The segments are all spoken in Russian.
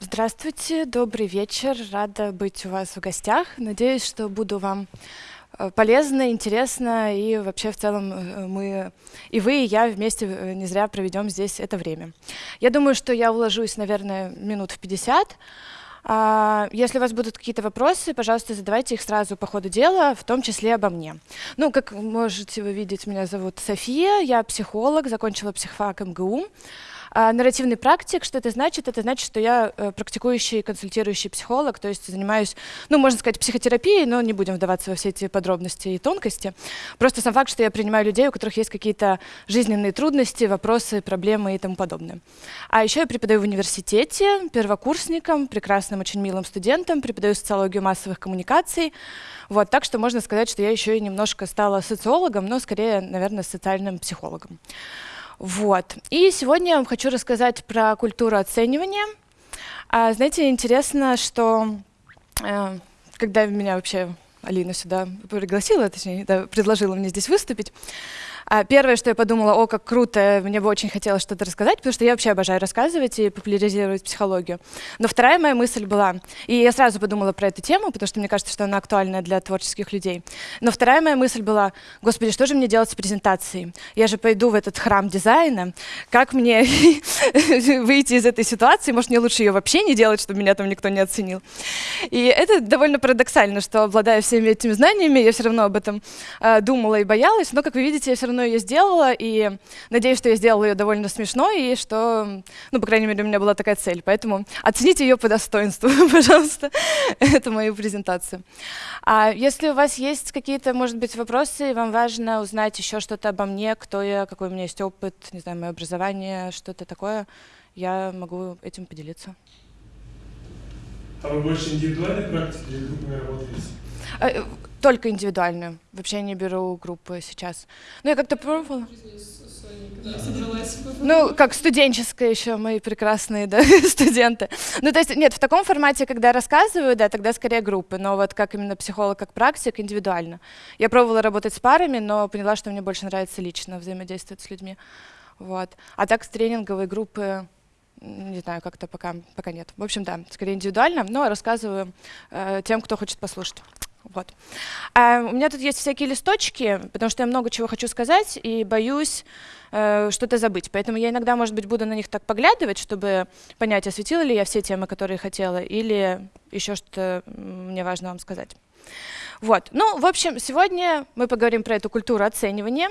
Здравствуйте, добрый вечер. Рада быть у вас в гостях. Надеюсь, что буду вам э, полезно, интересно, и вообще в целом э, мы, и вы, и я вместе э, не зря проведем здесь это время. Я думаю, что я уложусь, наверное, минут в 50. А, если у вас будут какие-то вопросы, пожалуйста, задавайте их сразу по ходу дела, в том числе обо мне. Ну, как можете вы видеть, меня зовут София, я психолог, закончила психфак МГУ. А нарративный практик, что это значит? Это значит, что я э, практикующий консультирующий психолог, то есть занимаюсь, ну, можно сказать, психотерапией, но не будем вдаваться во все эти подробности и тонкости. Просто сам факт, что я принимаю людей, у которых есть какие-то жизненные трудности, вопросы, проблемы и тому подобное. А еще я преподаю в университете первокурсникам, прекрасным, очень милым студентам, преподаю социологию массовых коммуникаций. Вот, так что можно сказать, что я еще и немножко стала социологом, но скорее, наверное, социальным психологом. Вот. И сегодня я вам хочу рассказать про культуру оценивания. А, знаете, интересно, что э, когда меня вообще Алина сюда пригласила, точнее, да, предложила мне здесь выступить, первое, что я подумала, о, как круто, мне бы очень хотелось что-то рассказать, потому что я вообще обожаю рассказывать и популяризировать психологию. Но вторая моя мысль была, и я сразу подумала про эту тему, потому что мне кажется, что она актуальна для творческих людей. Но вторая моя мысль была, господи, что же мне делать с презентацией? Я же пойду в этот храм дизайна, как мне выйти из этой ситуации? Может, мне лучше ее вообще не делать, чтобы меня там никто не оценил? И это довольно парадоксально, что обладая всеми этими знаниями, я все равно об этом э, думала и боялась, но, как вы видите, я все равно равно ее сделала, и надеюсь, что я сделала ее довольно смешно, и что, ну, по крайней мере, у меня была такая цель. Поэтому оцените ее по достоинству, пожалуйста. Это мою презентацию. А если у вас есть какие-то, может быть, вопросы, и вам важно узнать еще что-то обо мне, кто я, какой у меня есть опыт, не знаю, мое образование, что-то такое, я могу этим поделиться. А вы больше индивидуальной практики или группами работаете? Только индивидуальную. Вообще не беру группы сейчас. Ну, я как-то пробовала. Ну, как студенческая еще, мои прекрасные да, студенты. Ну, то есть, нет, в таком формате, когда рассказываю, да, тогда скорее группы, но вот как именно психолог, как практик, индивидуально. Я пробовала работать с парами, но поняла, что мне больше нравится лично взаимодействовать с людьми. Вот. А так с тренинговой группы, не знаю, как-то пока, пока нет. В общем, да, скорее индивидуально, но рассказываю э, тем, кто хочет послушать. Вот. А у меня тут есть всякие листочки, потому что я много чего хочу сказать и боюсь э, что-то забыть. Поэтому я иногда, может быть, буду на них так поглядывать, чтобы понять, осветила ли я все темы, которые хотела, или еще что-то мне важно вам сказать. Вот. Ну, в общем, сегодня мы поговорим про эту культуру оценивания.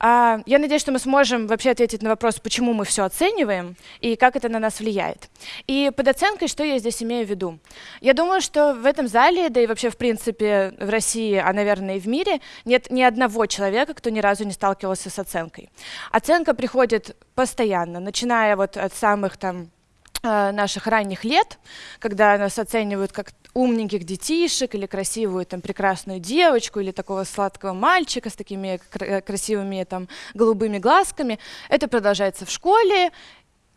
А, я надеюсь, что мы сможем вообще ответить на вопрос, почему мы все оцениваем и как это на нас влияет. И под оценкой, что я здесь имею в виду? Я думаю, что в этом зале, да и вообще в принципе в России, а наверное и в мире, нет ни одного человека, кто ни разу не сталкивался с оценкой. Оценка приходит постоянно, начиная вот от самых там наших ранних лет, когда нас оценивают как умненьких детишек или красивую там прекрасную девочку или такого сладкого мальчика с такими кр красивыми там голубыми глазками. Это продолжается в школе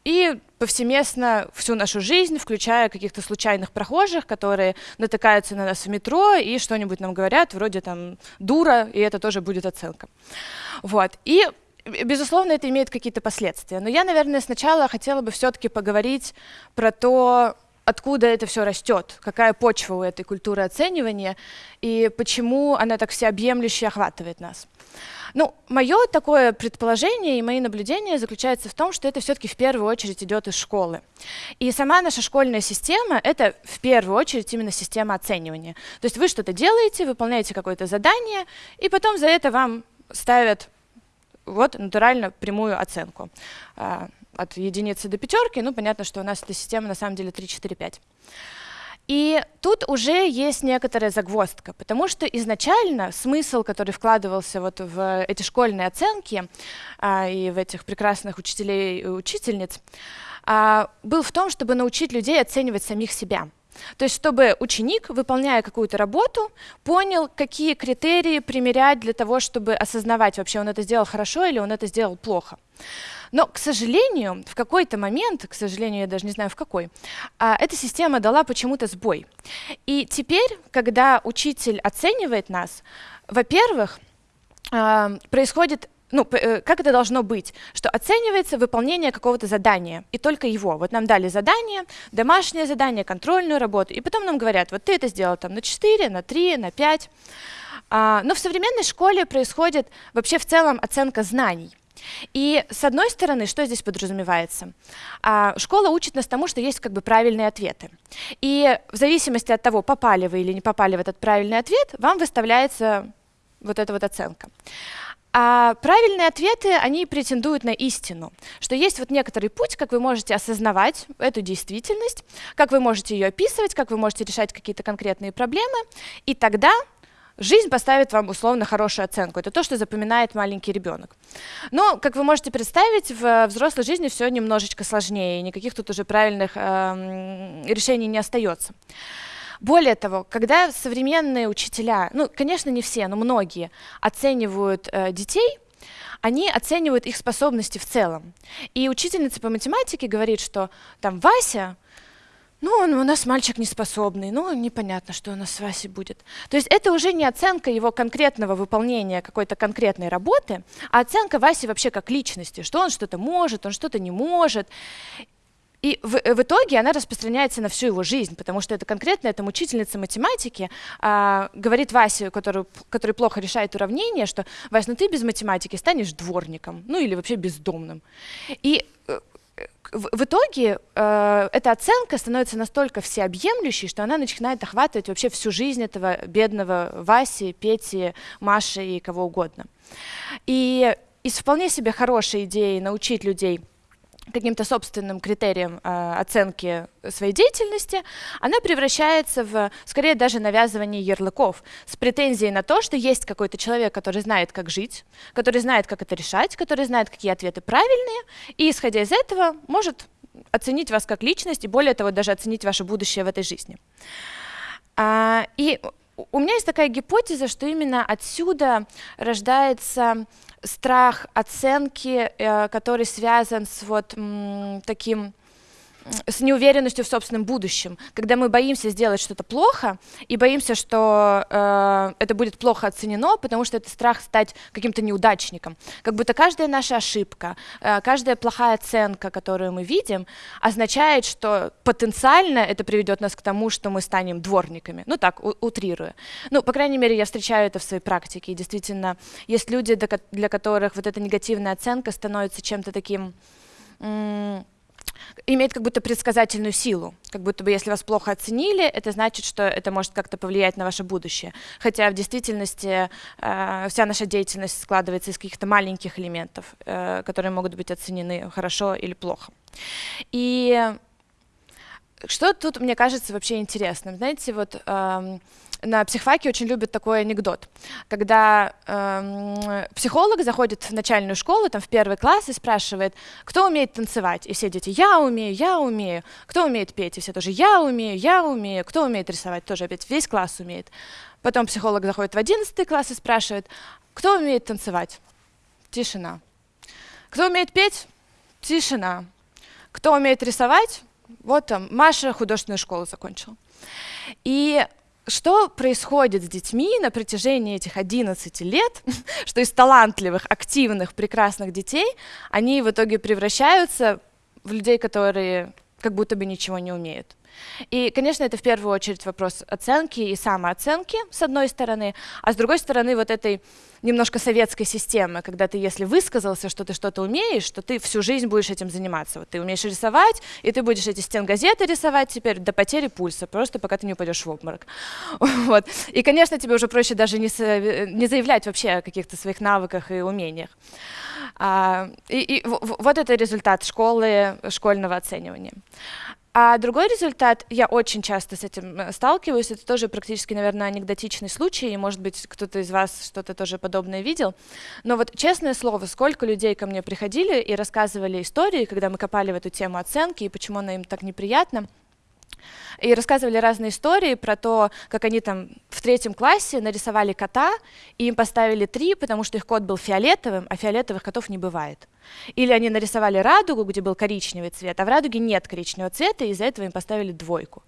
и повсеместно всю нашу жизнь, включая каких-то случайных прохожих, которые натыкаются на нас в метро и что-нибудь нам говорят, вроде там дура, и это тоже будет оценка. Вот. И Безусловно, это имеет какие-то последствия. Но я, наверное, сначала хотела бы все-таки поговорить про то, откуда это все растет, какая почва у этой культуры оценивания и почему она так всеобъемлюще охватывает нас. Ну, мое такое предположение и мои наблюдения заключаются в том, что это все-таки в первую очередь идет из школы. И сама наша школьная система — это в первую очередь именно система оценивания. То есть вы что-то делаете, выполняете какое-то задание, и потом за это вам ставят вот натурально прямую оценку. А, от единицы до пятерки, ну, понятно, что у нас эта система на самом деле 3, 4, 5. И тут уже есть некоторая загвоздка, потому что изначально смысл, который вкладывался вот в эти школьные оценки а, и в этих прекрасных учителей и учительниц, а, был в том, чтобы научить людей оценивать самих себя. То есть, чтобы ученик, выполняя какую-то работу, понял, какие критерии примерять для того, чтобы осознавать, вообще он это сделал хорошо или он это сделал плохо. Но, к сожалению, в какой-то момент, к сожалению, я даже не знаю в какой, а, эта система дала почему-то сбой. И теперь, когда учитель оценивает нас, во-первых, а, происходит ну, э, как это должно быть, что оценивается выполнение какого-то задания, и только его. Вот нам дали задание, домашнее задание, контрольную работу, и потом нам говорят, вот ты это сделал там на 4, на 3, на 5. А, но в современной школе происходит вообще в целом оценка знаний. И с одной стороны, что здесь подразумевается? А, школа учит нас тому, что есть как бы правильные ответы. И в зависимости от того, попали вы или не попали в этот правильный ответ, вам выставляется вот эта вот оценка. А правильные ответы, они претендуют на истину, что есть вот некоторый путь, как вы можете осознавать эту действительность, как вы можете ее описывать, как вы можете решать какие-то конкретные проблемы, и тогда Жизнь поставит вам условно хорошую оценку. Это то, что запоминает маленький ребенок. Но, как вы можете представить, в взрослой жизни все немножечко сложнее, никаких тут уже правильных э, решений не остается. Более того, когда современные учителя, ну, конечно, не все, но многие, оценивают э, детей, они оценивают их способности в целом. И учительница по математике говорит, что там Вася ну, он у нас мальчик неспособный, ну, непонятно, что у нас с Васей будет. То есть это уже не оценка его конкретного выполнения какой-то конкретной работы, а оценка Васи вообще как личности, что он что-то может, он что-то не может. И в, в итоге она распространяется на всю его жизнь, потому что это конкретно эта учительница математики а, говорит Васе, который, который плохо решает уравнения, что «Вась, ну ты без математики станешь дворником, ну или вообще бездомным». И э, в, в итоге э, эта оценка становится настолько всеобъемлющей, что она начинает охватывать вообще всю жизнь этого бедного Васи, Пети, Маши и кого угодно. И из вполне себе хорошей идеи научить людей каким-то собственным критерием э, оценки своей деятельности, она превращается в, скорее, даже навязывание ярлыков с претензией на то, что есть какой-то человек, который знает, как жить, который знает, как это решать, который знает, какие ответы правильные, и, исходя из этого, может оценить вас как личность и, более того, даже оценить ваше будущее в этой жизни. А, и у меня есть такая гипотеза, что именно отсюда рождается страх оценки, э, который связан с вот таким с неуверенностью в собственном будущем, когда мы боимся сделать что-то плохо и боимся, что э, это будет плохо оценено, потому что это страх стать каким-то неудачником. Как будто каждая наша ошибка, э, каждая плохая оценка, которую мы видим, означает, что потенциально это приведет нас к тому, что мы станем дворниками. Ну так, утрируя. Ну, по крайней мере, я встречаю это в своей практике. И действительно, есть люди, для которых вот эта негативная оценка становится чем-то таким имеет как будто предсказательную силу, как будто бы если вас плохо оценили, это значит, что это может как-то повлиять на ваше будущее. Хотя в действительности э, вся наша деятельность складывается из каких-то маленьких элементов, э, которые могут быть оценены хорошо или плохо. И что тут, мне кажется, вообще интересным? Знаете, вот э, на психфаке очень любят такой анекдот, когда э, психолог заходит в начальную школу, там в первый класс и спрашивает, кто умеет танцевать, и все дети, я умею, я умею, кто умеет петь, и все тоже, я умею, я умею, кто умеет рисовать, тоже опять весь класс умеет. Потом психолог заходит в одиннадцатый класс и спрашивает, кто умеет танцевать? Тишина. Кто умеет петь? Тишина. Кто умеет рисовать? Вот там, Маша художественную школу закончила. И что происходит с детьми на протяжении этих 11 лет, что из талантливых, активных, прекрасных детей они в итоге превращаются в людей, которые как будто бы ничего не умеют. И, конечно, это в первую очередь вопрос оценки и самооценки, с одной стороны, а с другой стороны вот этой немножко советской системы, когда ты, если высказался, что ты что-то умеешь, что ты всю жизнь будешь этим заниматься. Вот ты умеешь рисовать, и ты будешь эти стенгазеты рисовать теперь до потери пульса, просто пока ты не упадешь в обморок. Вот. И, конечно, тебе уже проще даже не, не заявлять вообще о каких-то своих навыках и умениях. А, и, и вот это результат школы, школьного оценивания. А другой результат, я очень часто с этим э, сталкиваюсь, это тоже практически, наверное, анекдотичный случай, и, может быть, кто-то из вас что-то тоже подобное видел. Но вот, честное слово, сколько людей ко мне приходили и рассказывали истории, когда мы копали в эту тему оценки, и почему она им так неприятна. И рассказывали разные истории про то, как они там в третьем классе нарисовали кота, и им поставили три, потому что их кот был фиолетовым, а фиолетовых котов не бывает. Или они нарисовали радугу, где был коричневый цвет, а в радуге нет коричневого цвета, и из-за этого им поставили двойку.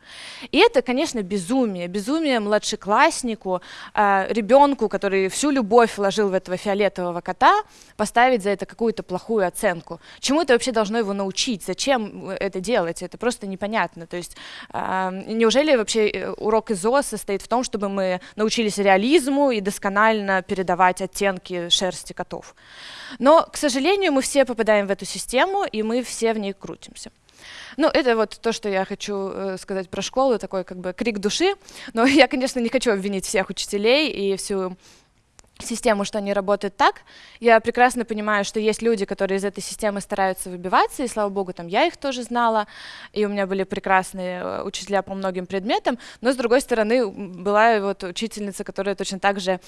И это, конечно, безумие. Безумие младшекласснику, э, ребенку, который всю любовь вложил в этого фиолетового кота, поставить за это какую-то плохую оценку. Чему это вообще должно его научить? Зачем это делать? Это просто непонятно. То есть э, неужели вообще э, урок ИЗО состоит в том, чтобы мы научились реализму и досконально передавать оттенки шерсти котов? Но, к сожалению, мы все попадаем в эту систему, и мы все в ней крутимся. Ну, это вот то, что я хочу э, сказать про школу, такой как бы крик души. Но я, конечно, не хочу обвинить всех учителей и всю систему, что они работают так. Я прекрасно понимаю, что есть люди, которые из этой системы стараются выбиваться, и слава богу, там я их тоже знала, и у меня были прекрасные э, учителя по многим предметам, но с другой стороны была вот учительница, которая точно так же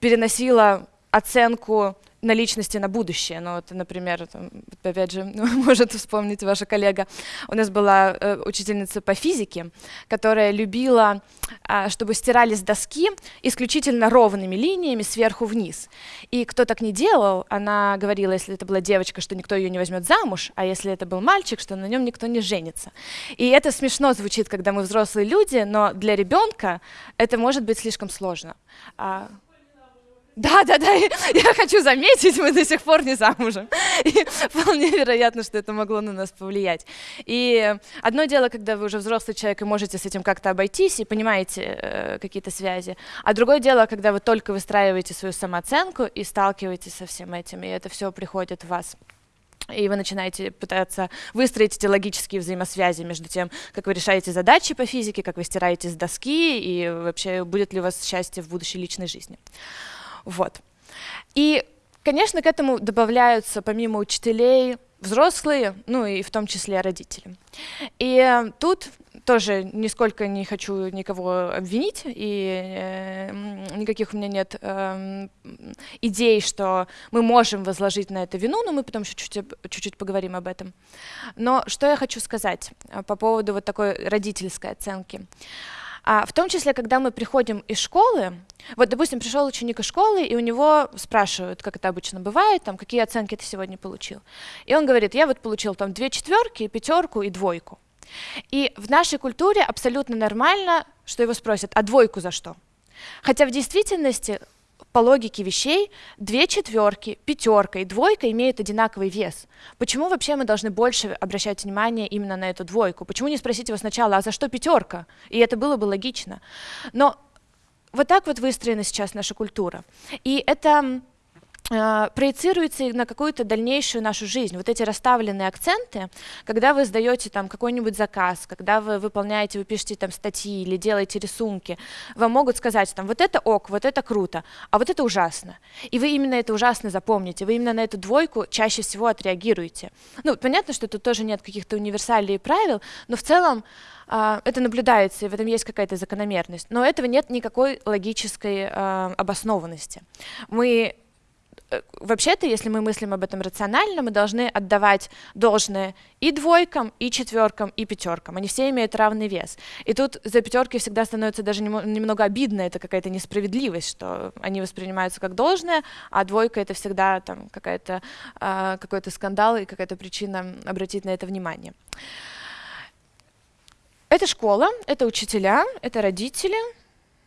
переносила оценку наличности на будущее. Ну, вот, например, там, опять же, может вспомнить ваша коллега, у нас была э, учительница по физике, которая любила, э, чтобы стирали с доски исключительно ровными линиями сверху вниз. И кто так не делал, она говорила, если это была девочка, что никто ее не возьмет замуж, а если это был мальчик, что на нем никто не женится. И это смешно звучит, когда мы взрослые люди, но для ребенка это может быть слишком сложно. Да, да, да, я хочу заметить, мы до сих пор не замужем. И вполне вероятно, что это могло на нас повлиять. И одно дело, когда вы уже взрослый человек и можете с этим как-то обойтись и понимаете э, какие-то связи, а другое дело, когда вы только выстраиваете свою самооценку и сталкиваетесь со всем этим, и это все приходит в вас и вы начинаете пытаться выстроить эти логические взаимосвязи между тем, как вы решаете задачи по физике, как вы стираете с доски, и вообще будет ли у вас счастье в будущей личной жизни. Вот. И, конечно, к этому добавляются, помимо учителей, взрослые, ну и в том числе родители. И тут тоже нисколько не хочу никого обвинить, и э, никаких у меня нет э, идей, что мы можем возложить на это вину, но мы потом еще чуть-чуть поговорим об этом. Но что я хочу сказать э, по поводу вот такой родительской оценки. А в том числе, когда мы приходим из школы, вот, допустим, пришел ученик из школы, и у него спрашивают, как это обычно бывает, там, какие оценки ты сегодня получил. И он говорит, я вот получил там две четверки, пятерку и двойку. И в нашей культуре абсолютно нормально, что его спросят, а двойку за что? Хотя в действительности по логике вещей две четверки, пятерка и двойка имеют одинаковый вес. Почему вообще мы должны больше обращать внимание именно на эту двойку? Почему не спросить его сначала, а за что пятерка? И это было бы логично. Но вот так вот выстроена сейчас наша культура. И это проецируется на какую-то дальнейшую нашу жизнь. Вот эти расставленные акценты, когда вы сдаете там какой-нибудь заказ, когда вы выполняете, вы пишете там статьи или делаете рисунки, вам могут сказать там вот это ок, вот это круто, а вот это ужасно. И вы именно это ужасно запомните, вы именно на эту двойку чаще всего отреагируете. Ну, понятно, что тут тоже нет каких-то универсалей правил, но в целом Uh, это наблюдается, и в этом есть какая-то закономерность. Но этого нет никакой логической uh, обоснованности. Мы Э, вообще-то, если мы мыслим об этом рационально, мы должны отдавать должное и двойкам, и четверкам, и пятеркам. Они все имеют равный вес. И тут за пятерки всегда становится даже немного обидно, это какая-то несправедливость, что они воспринимаются как должное, а двойка это всегда там какая-то, э, какой-то скандал и какая-то причина обратить на это внимание. Это школа, это учителя, это родители,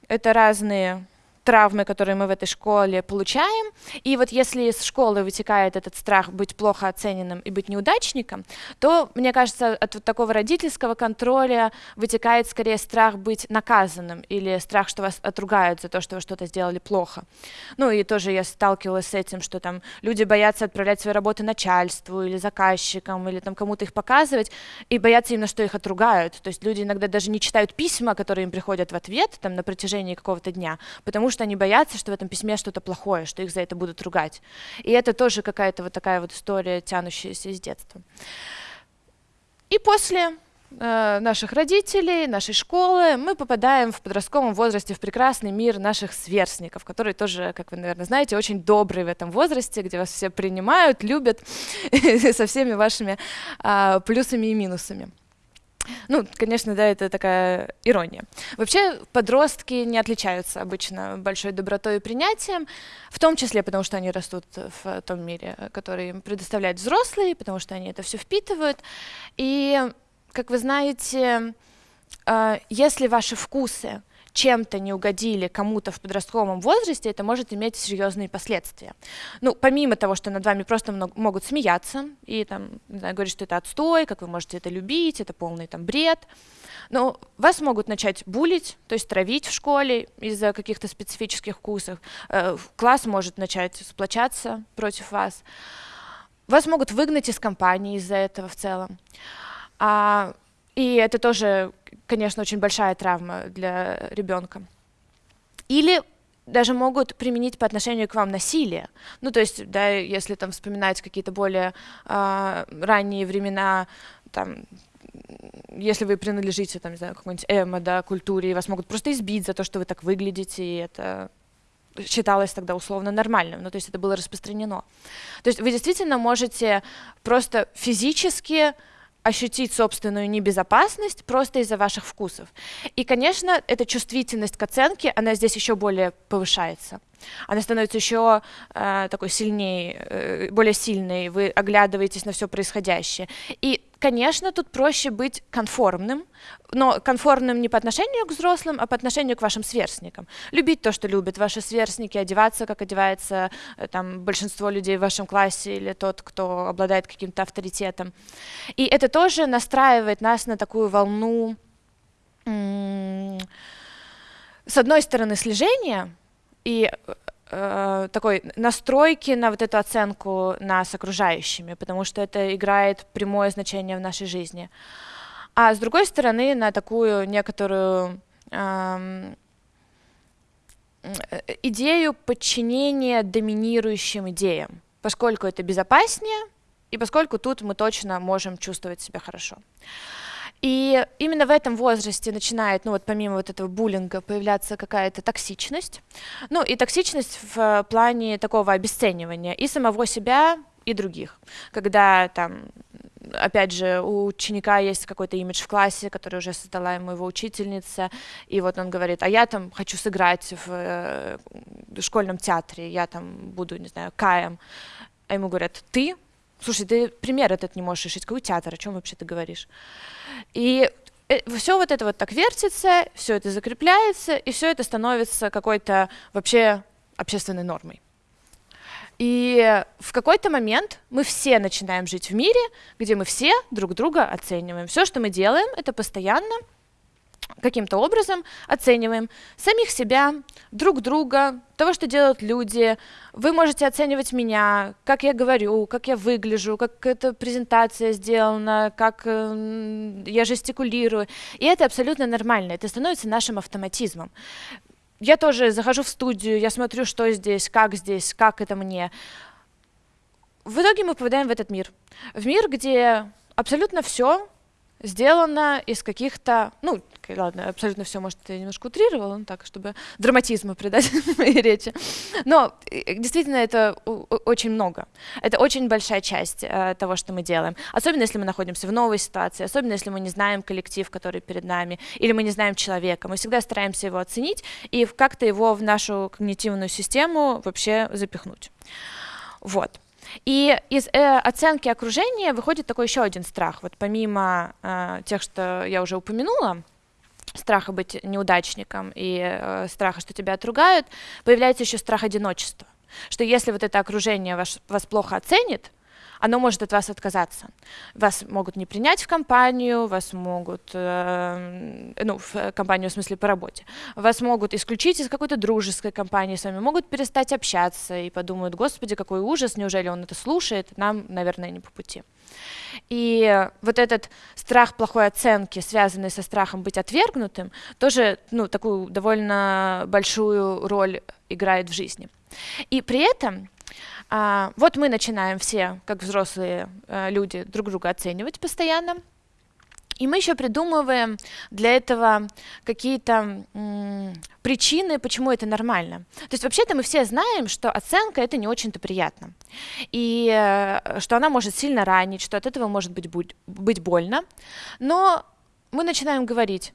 это разные травмы, которые мы в этой школе получаем. И вот если из школы вытекает этот страх быть плохо оцененным и быть неудачником, то, мне кажется, от вот такого родительского контроля вытекает скорее страх быть наказанным или страх, что вас отругают за то, что вы что-то сделали плохо. Ну и тоже я сталкивалась с этим, что там люди боятся отправлять свои работы начальству или заказчикам, или там кому-то их показывать, и боятся именно, что их отругают. То есть люди иногда даже не читают письма, которые им приходят в ответ там, на протяжении какого-то дня, потому что они боятся, что в этом письме что-то плохое, что их за это будут ругать. И это тоже какая-то вот такая вот история, тянущаяся из детства. И после э, наших родителей, нашей школы, мы попадаем в подростковом возрасте в прекрасный мир наших сверстников, которые тоже, как вы, наверное, знаете, очень добрые в этом возрасте, где вас все принимают, любят со всеми вашими э, плюсами и минусами. Ну, конечно, да, это такая ирония. Вообще, подростки не отличаются обычно большой добротой и принятием, в том числе потому, что они растут в том мире, который им предоставляют взрослые, потому что они это все впитывают. И, как вы знаете, э, если ваши вкусы чем-то не угодили кому-то в подростковом возрасте, это может иметь серьезные последствия. Ну, помимо того, что над вами просто много, могут смеяться и там, знаю, говорить, что это отстой, как вы можете это любить, это полный там бред, но вас могут начать булить, то есть травить в школе из-за каких-то специфических вкусов. Э, класс может начать сплочаться против вас. Вас могут выгнать из компании из-за этого в целом. А, и это тоже конечно, очень большая травма для ребенка. Или даже могут применить по отношению к вам насилие. Ну, то есть, да, если там вспоминать какие-то более э, ранние времена, там, если вы принадлежите, там, не знаю, какой-нибудь эмо, да, культуре, вас могут просто избить за то, что вы так выглядите, и это считалось тогда условно нормальным, ну, то есть это было распространено. То есть вы действительно можете просто физически ощутить собственную небезопасность просто из-за ваших вкусов. И, конечно, эта чувствительность к оценке, она здесь еще более повышается. Она становится еще э, такой сильнее, э, более сильной, вы оглядываетесь на все происходящее. И Конечно, тут проще быть конформным, но конформным не по отношению к взрослым, а по отношению к вашим сверстникам. Любить то, что любят ваши сверстники, одеваться, как одевается э, там, большинство людей в вашем классе или тот, кто обладает каким-то авторитетом. И это тоже настраивает нас на такую волну, с одной стороны, слежения, и э, такой настройки на вот эту оценку нас окружающими, потому что это играет прямое значение в нашей жизни. А с другой стороны, на такую некоторую эм, э, идею подчинения доминирующим идеям, поскольку это безопаснее, и поскольку тут мы точно можем чувствовать себя хорошо. И именно в этом возрасте начинает, ну вот помимо вот этого буллинга, появляться какая-то токсичность. Ну и токсичность в плане такого обесценивания и самого себя, и других. Когда там опять же, у ученика есть какой-то имидж в классе, который уже создала ему его учительница, и вот он говорит, а я там хочу сыграть в, э, школьном театре, я там буду, не знаю, Каем. А ему говорят, ты? Слушай, ты пример этот не можешь решить, какой театр, о чем вообще ты говоришь? И э, все вот это вот так вертится, все это закрепляется, и все это становится какой-то вообще общественной нормой. И в какой-то момент мы все начинаем жить в мире, где мы все друг друга оцениваем. Все, что мы делаем, это постоянно каким-то образом оцениваем самих себя, друг друга, того, что делают люди. Вы можете оценивать меня, как я говорю, как я выгляжу, как эта презентация сделана, как э, я жестикулирую. И это абсолютно нормально, это становится нашим автоматизмом. Я тоже захожу в студию, я смотрю, что здесь, как здесь, как это мне. В итоге мы попадаем в этот мир. В мир, где абсолютно все сделано из каких-то, ну, ладно, абсолютно все, может, я немножко утрировала, ну так, чтобы драматизма придать моей речи. Но э, действительно это очень много. Это очень большая часть э, того, что мы делаем. Особенно, если мы находимся в новой ситуации, особенно, если мы не знаем коллектив, который перед нами, или мы не знаем человека. Мы всегда стараемся его оценить и как-то его в нашу когнитивную систему вообще запихнуть. Вот. И из э, оценки окружения выходит такой еще один страх. Вот помимо э, тех, что я уже упомянула, страха быть неудачником и э, страха, что тебя отругают, появляется еще страх одиночества. Что если вот это окружение ваш, вас плохо оценит, оно может от вас отказаться. Вас могут не принять в компанию, вас могут, э, ну, в компанию в смысле по работе, вас могут исключить из какой-то дружеской компании, с вами могут перестать общаться и подумают, господи, какой ужас, неужели он это слушает, нам, наверное, не по пути. И вот этот страх плохой оценки, связанный со страхом быть отвергнутым, тоже ну, такую довольно большую роль играет в жизни. И при этом а, вот мы начинаем все, как взрослые а, люди, друг друга оценивать постоянно. И мы еще придумываем для этого какие-то причины, почему это нормально. То есть вообще-то мы все знаем, что оценка это не очень-то приятно. И э, что она может сильно ранить, что от этого может быть, быть больно. Но мы начинаем говорить,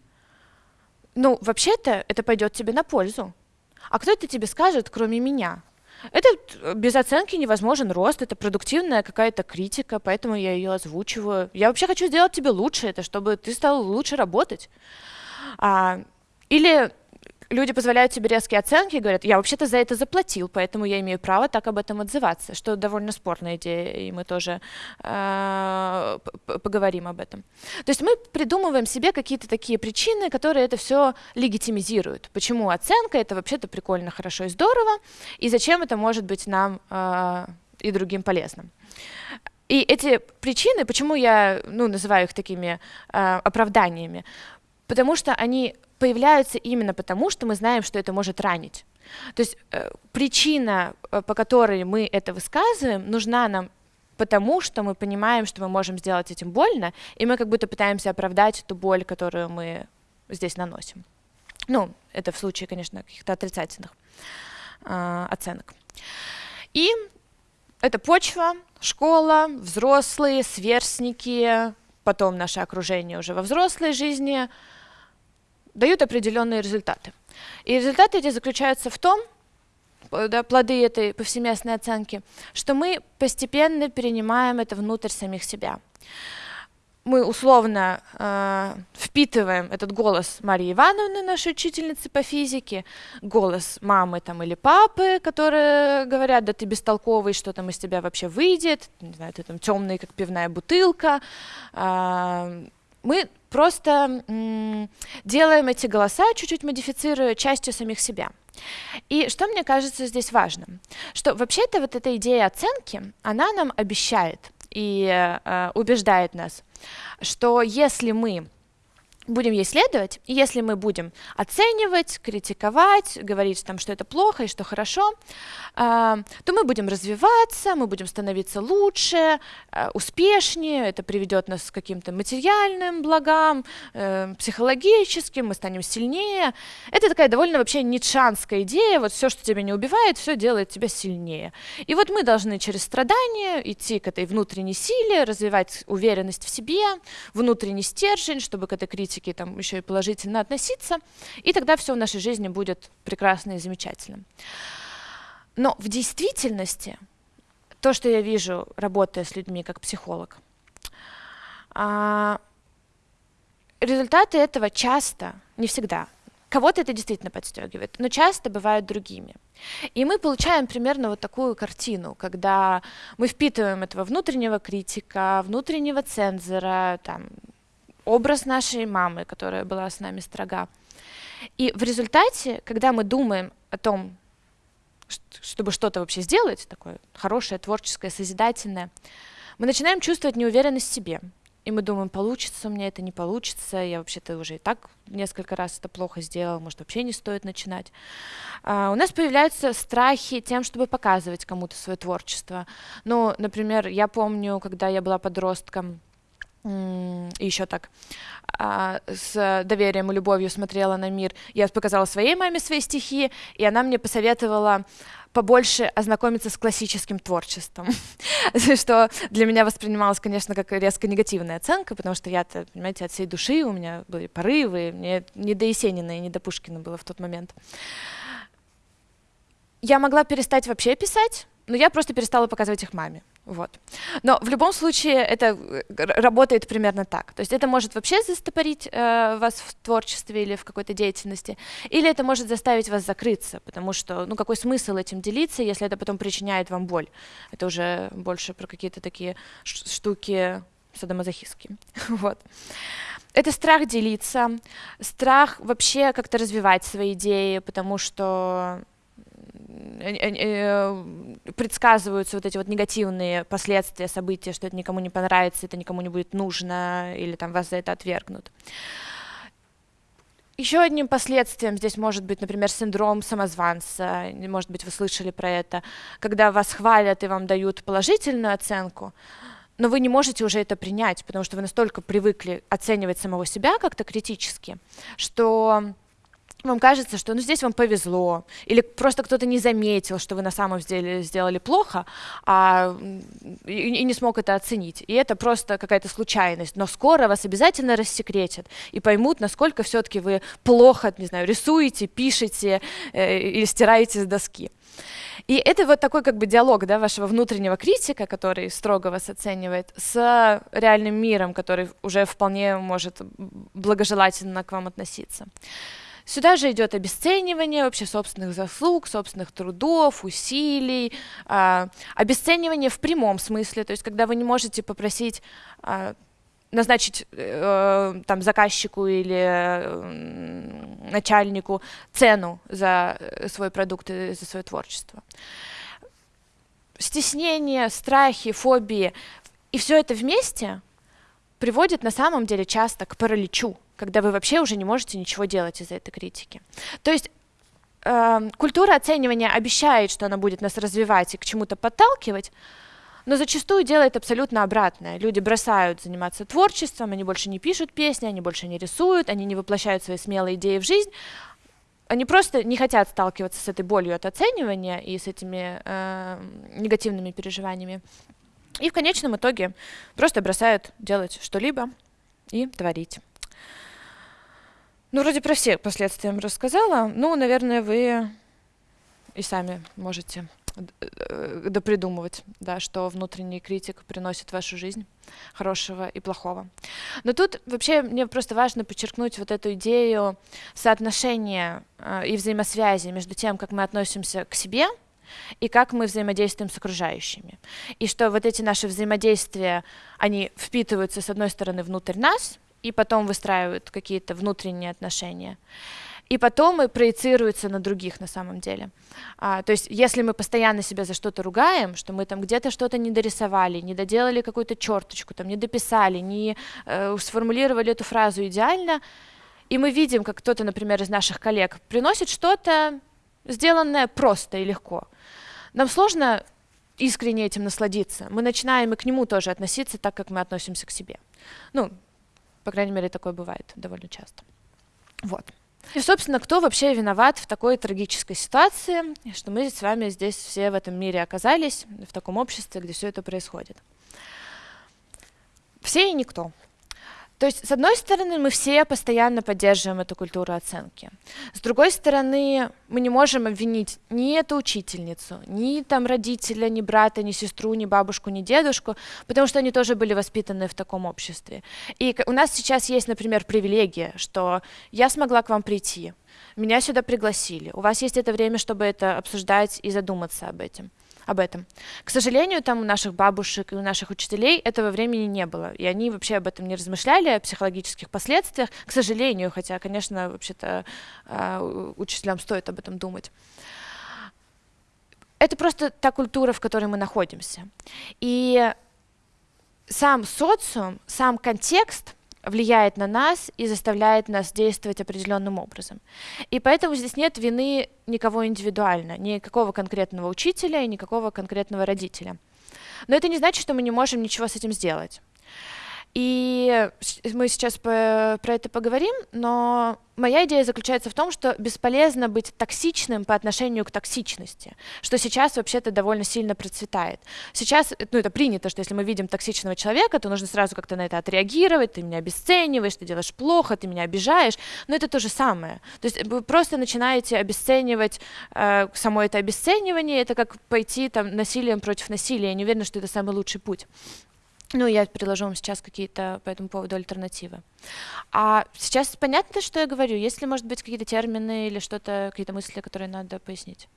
ну, вообще-то это пойдет тебе на пользу. А кто это тебе скажет, кроме меня? Это э, без оценки невозможен рост, это продуктивная какая-то критика, поэтому я ее озвучиваю. Я вообще хочу сделать тебе лучше, это чтобы ты стал лучше работать. А, или люди позволяют себе резкие оценки и говорят, я вообще-то за это заплатил, поэтому я имею право так об этом отзываться, что довольно спорная идея, и мы тоже э, поговорим об этом. То есть мы придумываем себе какие-то такие причины, которые это все легитимизируют. Почему оценка это вообще-то прикольно, хорошо и здорово, и зачем это может быть нам э, и другим полезным. И эти причины, почему я ну, называю их такими э, оправданиями, потому что они появляются именно потому, что мы знаем, что это может ранить. То есть э, причина, э, по которой мы это высказываем, нужна нам потому, что мы понимаем, что мы можем сделать этим больно, и мы как будто пытаемся оправдать эту боль, которую мы здесь наносим. Ну, это в случае, конечно, каких-то отрицательных э, оценок. И это почва, школа, взрослые, сверстники, потом наше окружение уже во взрослой жизни — дают определенные результаты. И результаты эти заключаются в том, да, плоды этой повсеместной оценки, что мы постепенно перенимаем это внутрь самих себя. Мы условно э, впитываем этот голос Марии Ивановны, нашей учительницы по физике, голос мамы там, или папы, которые говорят, да ты бестолковый, что там из тебя вообще выйдет, не знаю, ты там темный, как пивная бутылка. Э, мы просто делаем эти голоса, чуть-чуть модифицируя частью самих себя. И что мне кажется здесь важным, что вообще-то вот эта идея оценки, она нам обещает и э, убеждает нас, что если мы будем ей следовать, и если мы будем оценивать, критиковать, говорить, там, что это плохо и что хорошо, э, то мы будем развиваться, мы будем становиться лучше, э, успешнее, это приведет нас к каким-то материальным благам, э, психологическим, мы станем сильнее. Это такая довольно вообще нитшанская идея, вот все, что тебя не убивает, все делает тебя сильнее. И вот мы должны через страдания идти к этой внутренней силе, развивать уверенность в себе, внутренний стержень, чтобы к этой критике критики там еще и положительно относиться, и тогда все в нашей жизни будет прекрасно и замечательно. Но в действительности то, что я вижу, работая с людьми как психолог, а, результаты этого часто, не всегда, кого-то это действительно подстегивает, но часто бывают другими. И мы получаем примерно вот такую картину, когда мы впитываем этого внутреннего критика, внутреннего цензора, там, образ нашей мамы, которая была с нами строга. И в результате, когда мы думаем о том, чтобы что-то вообще сделать, такое хорошее, творческое, созидательное, мы начинаем чувствовать неуверенность в себе. И мы думаем, получится у меня это, не получится, я вообще-то уже и так несколько раз это плохо сделал, может, вообще не стоит начинать. А, у нас появляются страхи тем, чтобы показывать кому-то свое творчество. Ну, например, я помню, когда я была подростком, еще так а, с доверием и любовью смотрела на мир. Я показала своей маме свои стихи, и она мне посоветовала побольше ознакомиться с классическим творчеством, что для меня воспринималось, конечно, как резко негативная оценка, потому что я-то, понимаете, от всей души у меня были порывы, мне не до Есенина и не до Пушкина было в тот момент. Я могла перестать вообще писать, но я просто перестала показывать их маме. Вот. Но в любом случае это э, работает примерно так. То есть это может вообще застопорить э, вас в творчестве или в какой-то деятельности, или это может заставить вас закрыться, потому что, ну, какой смысл этим делиться, если это потом причиняет вам боль? Это уже больше про какие-то такие штуки садомазохистские. вот. Это страх делиться, страх вообще как-то развивать свои идеи, потому что предсказываются вот эти вот негативные последствия события, что это никому не понравится, это никому не будет нужно, или там вас за это отвергнут. Еще одним последствием здесь может быть, например, синдром самозванца. Может быть, вы слышали про это. Когда вас хвалят и вам дают положительную оценку, но вы не можете уже это принять, потому что вы настолько привыкли оценивать самого себя как-то критически, что вам кажется, что ну, здесь вам повезло, или просто кто-то не заметил, что вы на самом деле сделали плохо, а, и, и не смог это оценить. И это просто какая-то случайность. Но скоро вас обязательно рассекретят и поймут, насколько все-таки вы плохо, не знаю, рисуете, пишете э, или стираете с доски. И это вот такой как бы диалог да, вашего внутреннего критика, который строго вас оценивает, с реальным миром, который уже вполне может благожелательно к вам относиться. Сюда же идет обесценивание вообще собственных заслуг, собственных трудов, усилий, э, обесценивание в прямом смысле, то есть когда вы не можете попросить э, назначить э, там заказчику или э, начальнику цену за свой продукт и за свое творчество. Стеснение, страхи, фобии и все это вместе приводит на самом деле часто к параличу, когда вы вообще уже не можете ничего делать из-за этой критики. То есть э, культура оценивания обещает, что она будет нас развивать и к чему-то подталкивать, но зачастую делает абсолютно обратное. Люди бросают заниматься творчеством, они больше не пишут песни, они больше не рисуют, они не воплощают свои смелые идеи в жизнь, они просто не хотят сталкиваться с этой болью от оценивания и с этими э, негативными переживаниями. И в конечном итоге просто бросают делать что-либо и творить. Ну, вроде про все последствия рассказала. Ну, наверное, вы и сами можете Э, допридумывать, да, что внутренний критик приносит в вашу жизнь хорошего и плохого. Но тут вообще мне просто важно подчеркнуть вот эту идею соотношения э, и взаимосвязи между тем, как мы относимся к себе и как мы взаимодействуем с окружающими. И что вот эти наши взаимодействия, они впитываются, с одной стороны, внутрь нас, и потом выстраивают какие-то внутренние отношения и потом и проецируется на других на самом деле. А, то есть если мы постоянно себя за что-то ругаем, что мы там где-то что-то не дорисовали, не доделали какую-то черточку, там не дописали, не э, сформулировали эту фразу идеально, и мы видим, как кто-то, например, из наших коллег приносит что-то, сделанное просто и легко. Нам сложно искренне этим насладиться. Мы начинаем и к нему тоже относиться так, как мы относимся к себе. Ну, по крайней мере, такое бывает довольно часто. Вот. И, собственно, кто вообще виноват в такой трагической ситуации, что мы с вами здесь все в этом мире оказались, в таком обществе, где все это происходит? Все и никто. То есть, с одной стороны, мы все постоянно поддерживаем эту культуру оценки. С другой стороны, мы не можем обвинить ни эту учительницу, ни там родителя, ни брата, ни сестру, ни бабушку, ни дедушку, потому что они тоже были воспитаны в таком обществе. И у нас сейчас есть, например, привилегия, что я смогла к вам прийти, меня сюда пригласили, у вас есть это время, чтобы это обсуждать и задуматься об этом об этом. К сожалению, там у наших бабушек и у наших учителей этого времени не было, и они вообще об этом не размышляли, о психологических последствиях, к сожалению, хотя, конечно, вообще-то э, учителям стоит об этом думать. Это просто та культура, в которой мы находимся. И сам социум, сам контекст влияет на нас и заставляет нас действовать определенным образом. И поэтому здесь нет вины никого индивидуально, никакого конкретного учителя и никакого конкретного родителя. Но это не значит, что мы не можем ничего с этим сделать. И мы сейчас по, про это поговорим, но моя идея заключается в том, что бесполезно быть токсичным по отношению к токсичности, что сейчас вообще-то довольно сильно процветает. Сейчас, ну это принято, что если мы видим токсичного человека, то нужно сразу как-то на это отреагировать, ты меня обесцениваешь, ты делаешь плохо, ты меня обижаешь, но это то же самое. То есть вы просто начинаете обесценивать э, само это обесценивание, это как пойти там насилием против насилия, я не уверена, что это самый лучший путь. Ну, я предложу вам сейчас какие-то по этому поводу альтернативы. А сейчас понятно, что я говорю? Есть ли, может быть, какие-то термины или что-то, какие-то мысли, которые надо пояснить?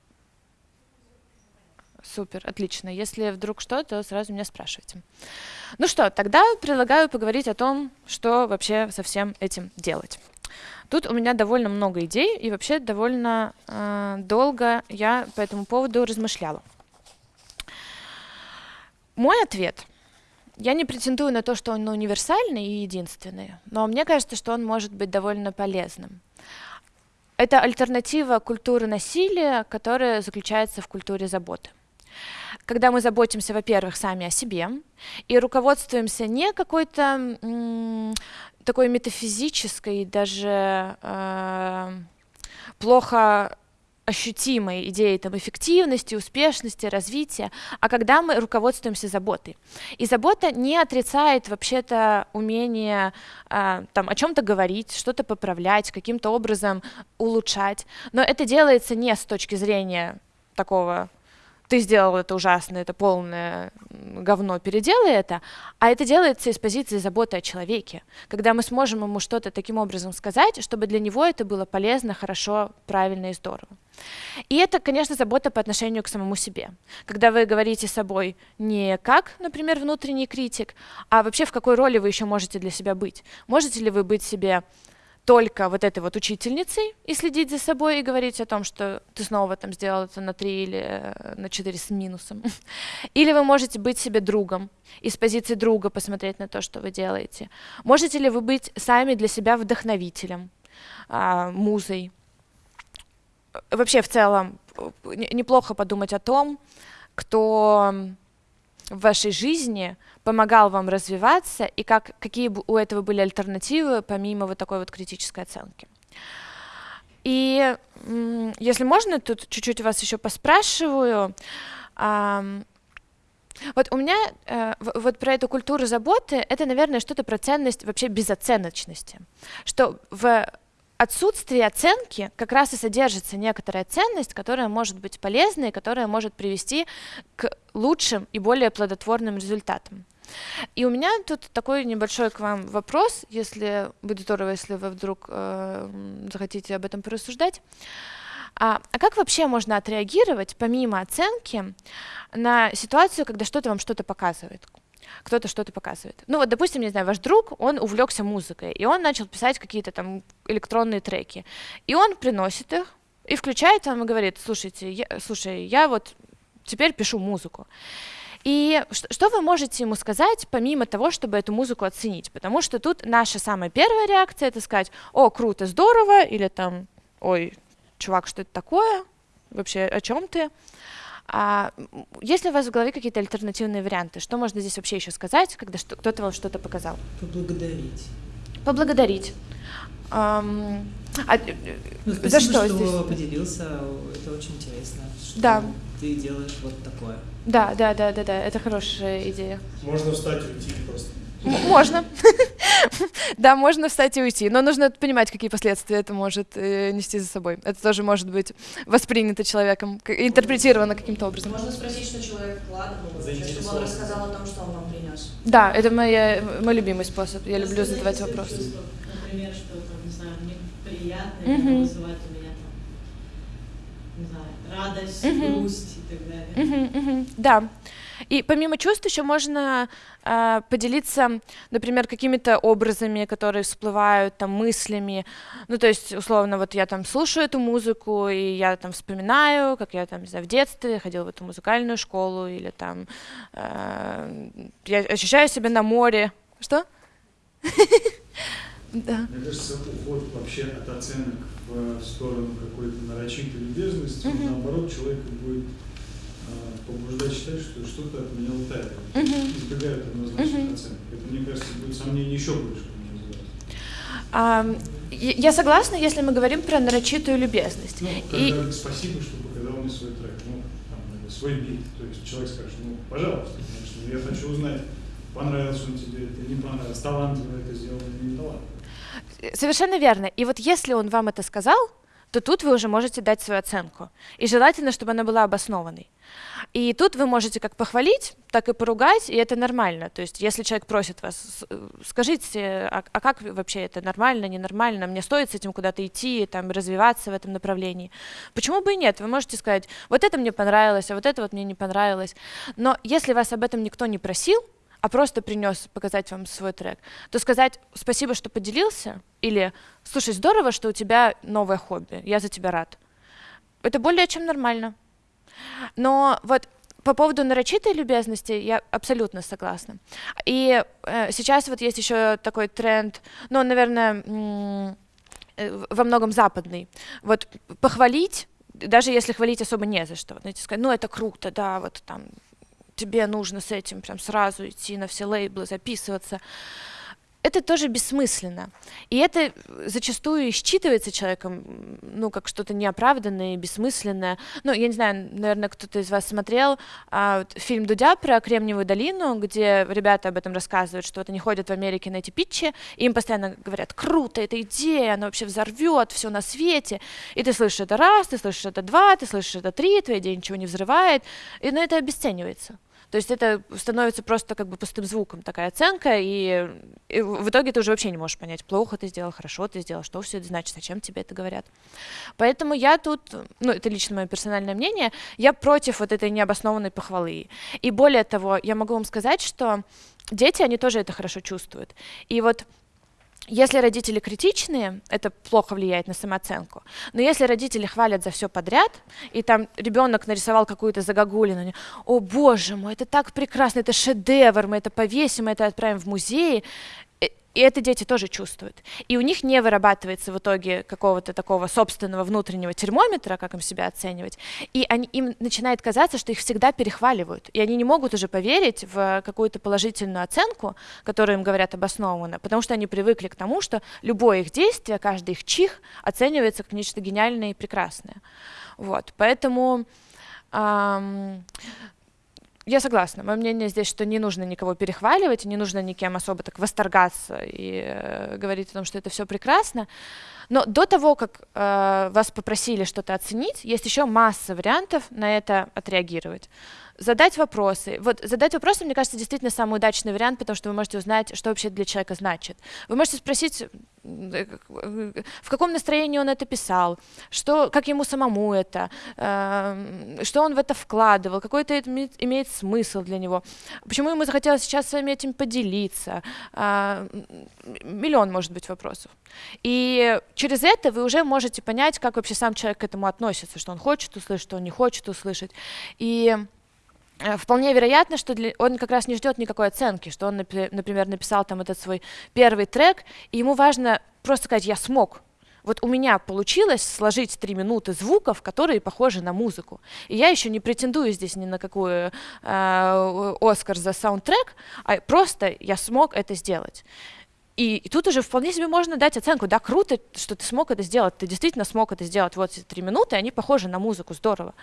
Супер, отлично. Если вдруг что, то сразу меня спрашивайте. Ну что, тогда предлагаю поговорить о том, что вообще со всем этим делать. Тут у меня довольно много идей, и вообще довольно э, долго я по этому поводу размышляла. Мой ответ я не претендую на то, что он универсальный и единственный, но мне кажется, что он может быть довольно полезным. Это альтернатива культуры насилия, которая заключается в культуре заботы. Когда мы заботимся, во-первых, сами о себе и руководствуемся не какой-то такой метафизической, даже э, плохо ощутимой идеей там, эффективности, успешности, развития, а когда мы руководствуемся заботой. И забота не отрицает вообще-то умение э, там, о чем-то говорить, что-то поправлять, каким-то образом улучшать, но это делается не с точки зрения такого ты сделал это ужасно, это полное говно, переделай это, а это делается из позиции заботы о человеке, когда мы сможем ему что-то таким образом сказать, чтобы для него это было полезно, хорошо, правильно и здорово. И это, конечно, забота по отношению к самому себе. Когда вы говорите с собой не как, например, внутренний критик, а вообще в какой роли вы еще можете для себя быть. Можете ли вы быть себе только вот этой вот учительницей и следить за собой и говорить о том, что ты снова там сделал это на 3 или э, на 4 с минусом. Или вы можете быть себе другом и с позиции друга посмотреть на то, что вы делаете. Можете ли вы быть сами для себя вдохновителем, а, музой. Вообще в целом неплохо подумать о том, кто в вашей жизни помогал вам развиваться и как, какие у этого были альтернативы помимо вот такой вот критической оценки. И если можно, тут чуть-чуть вас еще поспрашиваю. Вот у меня э, вот про эту культуру заботы, это, наверное, что-то про ценность вообще безоценочности. Что в отсутствии оценки как раз и содержится некоторая ценность, которая может быть полезной, которая может привести к лучшим и более плодотворным результатам. И у меня тут такой небольшой к вам вопрос, если будет здорово, если вы вдруг э, захотите об этом порассуждать. А, а как вообще можно отреагировать, помимо оценки, на ситуацию, когда что-то вам что-то показывает? кто-то что-то показывает. Ну вот, допустим, не знаю, ваш друг, он увлекся музыкой, и он начал писать какие-то там электронные треки, и он приносит их и включает вам и говорит, слушайте, я, слушай, я вот теперь пишу музыку. И что вы можете ему сказать, помимо того, чтобы эту музыку оценить? Потому что тут наша самая первая реакция это сказать, о, круто, здорово, или там, ой, чувак, что это такое? Вообще, о чем ты? А есть ли у вас в голове какие-то альтернативные варианты? Что можно здесь вообще еще сказать, когда кто-то вам что-то показал? Поблагодарить. Поблагодарить. А, ну, спасибо, за что, что здесь? поделился, это очень интересно, что да. ты делаешь вот такое. Да, да, да, да, да, это хорошая идея. Можно встать и уйти просто. Можно. да, можно встать и уйти, но нужно понимать, какие последствия это может э, нести за собой. Это тоже может быть воспринято человеком, интерпретировано каким-то образом. Можно спросить, что человек вкладывал, чтобы он рассказал о том, что он вам принес. Да, это моя, мой любимый способ. Я люблю задавать вопросы. Например, что там, не знаю, мне приятно, вызывает у меня там, не знаю, радость, грусть и так далее. Да. И помимо чувств еще можно э, поделиться, например, какими-то образами, которые всплывают, там, мыслями. Ну, то есть, условно, вот я там слушаю эту музыку, и я там вспоминаю, как я там, не знаю, в детстве ходила в эту музыкальную школу, или там э, я ощущаю себя на море. Что? Да. Мне кажется, уход вообще от оценок в сторону какой-то нарочитой любезности, наоборот, человека будет побуждать считать, что что-то от меня утаивают, uh-huh. избегают однозначных uh-huh. оценок. Это, мне кажется, будет сомнение еще больше, а, я согласна, если мы говорим про нарочитую любезность. Ну, когда и... спасибо, что показал мне свой трек, ну, там, свой бит. То есть человек скажет, ну, пожалуйста, конечно, я хочу узнать, понравился он тебе это, не понравился, талантливо это сделал или не талантливо. Совершенно верно. И вот если он вам это сказал, то тут вы уже можете дать свою оценку. И желательно, чтобы она была обоснованной. И тут вы можете как похвалить, так и поругать, и это нормально. То есть если человек просит вас, скажите, а, а как вообще это нормально, ненормально, мне стоит с этим куда-то идти, там, развиваться в этом направлении. Почему бы и нет? Вы можете сказать, вот это мне понравилось, а вот это вот мне не понравилось. Но если вас об этом никто не просил, а просто принес показать вам свой трек, то сказать спасибо, что поделился, или слушай, здорово, что у тебя новое хобби, я за тебя рад. Это более чем нормально. Но вот по поводу нарочитой любезности я абсолютно согласна. И э, сейчас вот есть еще такой тренд, ну, наверное, э, во многом западный. Вот похвалить, даже если хвалить особо не за что. Знаете, сказать, ну, это круто, да, вот там тебе нужно с этим прям сразу идти на все лейблы, записываться. это тоже бессмысленно. И это зачастую считывается человеком, ну, как что-то неоправданное, бессмысленное. Ну, я не знаю, наверное, кто-то из вас смотрел а, фильм Дудя про Кремниевую долину, где ребята об этом рассказывают, что вот они ходят в Америке на эти питчи, и им постоянно говорят, круто, эта идея, она вообще взорвет все на свете. И ты слышишь это раз, ты слышишь это два, ты слышишь это три, твоя идея ничего не взрывает, и на это обесценивается. То есть это становится просто как бы пустым звуком такая оценка, и, и в итоге ты уже вообще не можешь понять, плохо ты сделал, хорошо ты сделал, что все это значит, зачем тебе это говорят. Поэтому я тут, ну это лично мое персональное мнение, я против вот этой необоснованной похвалы. И более того, я могу вам сказать, что дети, они тоже это хорошо чувствуют. И вот если родители критичные, это плохо влияет на самооценку. Но если родители хвалят за все подряд, и там ребенок нарисовал какую-то загогулину, о боже мой, это так прекрасно, это шедевр, мы это повесим, мы это отправим в музей, и это дети тоже чувствуют. И у них не вырабатывается в итоге какого-то такого собственного внутреннего термометра, как им себя оценивать. И они, им начинает казаться, что их всегда перехваливают. И они не могут уже поверить в какую-то положительную оценку, которую им говорят обоснованно, потому что они привыкли к тому, что любое их действие, каждый их чих оценивается как нечто гениальное и прекрасное. Вот. Поэтому эм, я согласна. Мое мнение здесь, что не нужно никого перехваливать, не нужно никем особо так восторгаться и э, говорить о том, что это все прекрасно. Но до того, как э, вас попросили что-то оценить, есть еще масса вариантов на это отреагировать задать вопросы. Вот задать вопросы, мне кажется, действительно самый удачный вариант, потому что вы можете узнать, что вообще для человека значит. Вы можете спросить, в каком настроении он это писал, что, как ему самому это, э, что он в это вкладывал, какой это имеет, имеет смысл для него, почему ему захотелось сейчас с вами этим поделиться. Э, миллион, может быть, вопросов. И через это вы уже можете понять, как вообще сам человек к этому относится, что он хочет услышать, что он не хочет услышать. И Э, вполне вероятно, что для, он как раз не ждет никакой оценки, что он, например, написал там этот свой первый трек, и ему важно просто сказать «я смог». Вот у меня получилось сложить три минуты звуков, которые похожи на музыку. И я еще не претендую здесь ни на какую э, Оскар за саундтрек, а просто я смог это сделать. И, и тут уже вполне себе можно дать оценку, да, круто, что ты смог это сделать, ты действительно смог это сделать, вот эти три минуты, они похожи на музыку, здорово.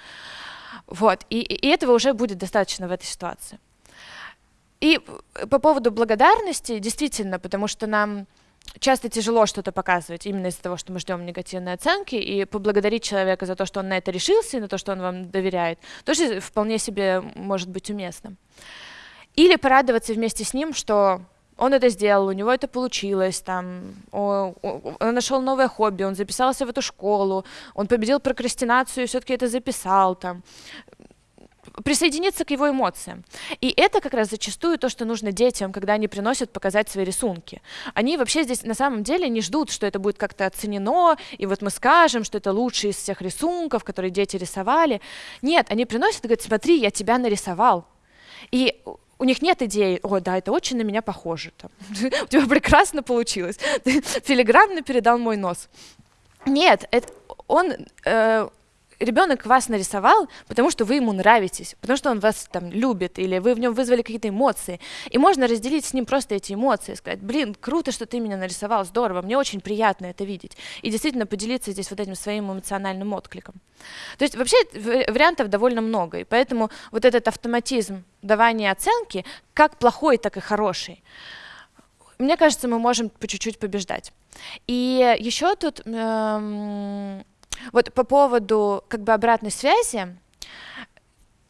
Вот, и, и этого уже будет достаточно в этой ситуации. И по поводу благодарности, действительно, потому что нам часто тяжело что-то показывать именно из-за того, что мы ждем негативной оценки, и поблагодарить человека за то, что он на это решился, и на то, что он вам доверяет, тоже вполне себе может быть уместным. Или порадоваться вместе с ним, что он это сделал, у него это получилось, там, он, нашел новое хобби, он записался в эту школу, он победил прокрастинацию и все-таки это записал, там, присоединиться к его эмоциям. И это как раз зачастую то, что нужно детям, когда они приносят показать свои рисунки. Они вообще здесь на самом деле не ждут, что это будет как-то оценено, и вот мы скажем, что это лучший из всех рисунков, которые дети рисовали. Нет, они приносят и говорят, смотри, я тебя нарисовал. И у них нет идеи, о, да, это очень на меня похоже, там. у тебя прекрасно получилось, филигранно передал мой нос. Нет, это, он, э, ребенок вас нарисовал, потому что вы ему нравитесь, потому что он вас там любит, или вы в нем вызвали какие-то эмоции. И можно разделить с ним просто эти эмоции, сказать, блин, круто, что ты меня нарисовал, здорово, мне очень приятно это видеть. И действительно поделиться здесь вот этим своим эмоциональным откликом. То есть вообще вариантов довольно много, и поэтому вот этот автоматизм давания оценки, как плохой, так и хороший, мне кажется, мы можем по чуть-чуть побеждать. И еще тут... Эм, вот по поводу как бы обратной связи,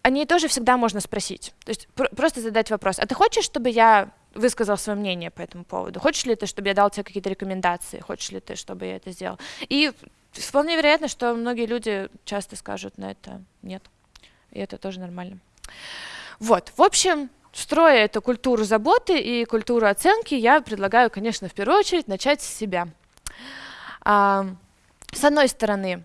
о ней тоже всегда можно спросить. То есть пр просто задать вопрос. А ты хочешь, чтобы я высказал свое мнение по этому поводу? Хочешь ли ты, чтобы я дал тебе какие-то рекомендации? Хочешь ли ты, чтобы я это сделал? И вполне вероятно, что многие люди часто скажут на это нет. И это тоже нормально. Вот, в общем, строя эту культуру заботы и культуру оценки, я предлагаю, конечно, в первую очередь начать с себя. С одной стороны,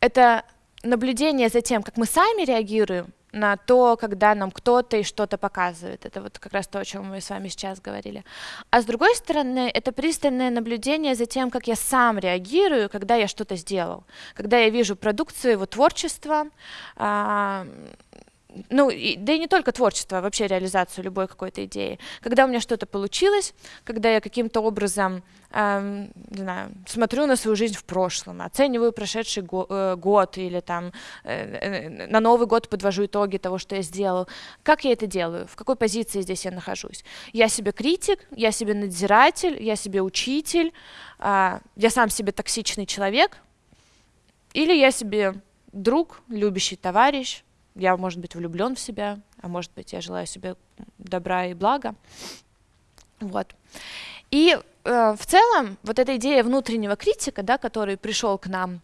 это наблюдение за тем, как мы сами реагируем на то, когда нам кто-то и что-то показывает. Это вот как раз то, о чем мы с вами сейчас говорили. А с другой стороны, это пристальное наблюдение за тем, как я сам реагирую, когда я что-то сделал. Когда я вижу продукт своего творчества, а, ну, и, да и не только творчество, а вообще реализацию любой какой-то идеи. Когда у меня что-то получилось, когда я каким-то образом, э, не знаю, смотрю на свою жизнь в прошлом, оцениваю прошедший го э, год или там э, э, на Новый год подвожу итоги того, что я сделал. Как я это делаю? В какой позиции здесь я нахожусь? Я себе критик, я себе надзиратель, я себе учитель, э, я сам себе токсичный человек, или я себе друг, любящий товарищ, я, может быть, влюблен в себя, а может быть, я желаю себе добра и блага. Вот. И э, в целом вот эта идея внутреннего критика, да, который пришел к нам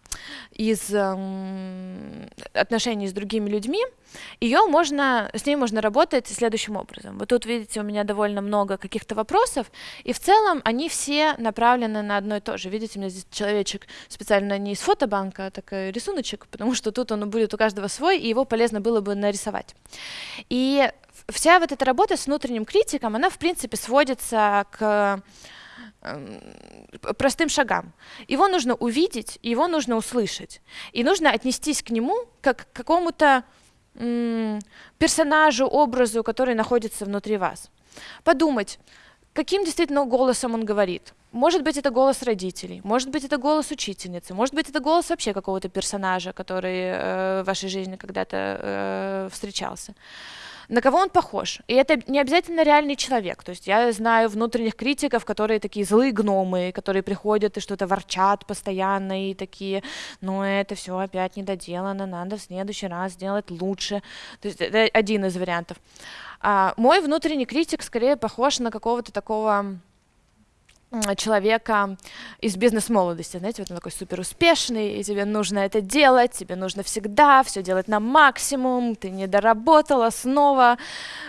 из э, отношений с другими людьми, ее можно, с ней можно работать следующим образом. Вот тут видите, у меня довольно много каких-то вопросов, и в целом они все направлены на одно и то же. Видите, у меня здесь человечек специально не из фотобанка, а такой рисуночек, потому что тут он будет у каждого свой, и его полезно было бы нарисовать. И вся вот эта работа с внутренним критиком, она в принципе сводится к эм, простым шагам. Его нужно увидеть, его нужно услышать. И нужно отнестись к нему как к какому-то персонажу, образу, который находится внутри вас. Подумать, каким действительно голосом он говорит. Может быть, это голос родителей, может быть, это голос учительницы, может быть, это голос вообще какого-то персонажа, который э, в вашей жизни когда-то э, встречался на кого он похож. И это не обязательно реальный человек. То есть я знаю внутренних критиков, которые такие злые гномы, которые приходят и что-то ворчат постоянно, и такие, ну это все опять недоделано, надо в следующий раз сделать лучше. То есть это один из вариантов. А мой внутренний критик скорее похож на какого-то такого человека из бизнес-молодости, знаете, вот он такой супер успешный, и тебе нужно это делать, тебе нужно всегда все делать на максимум, ты не доработала снова,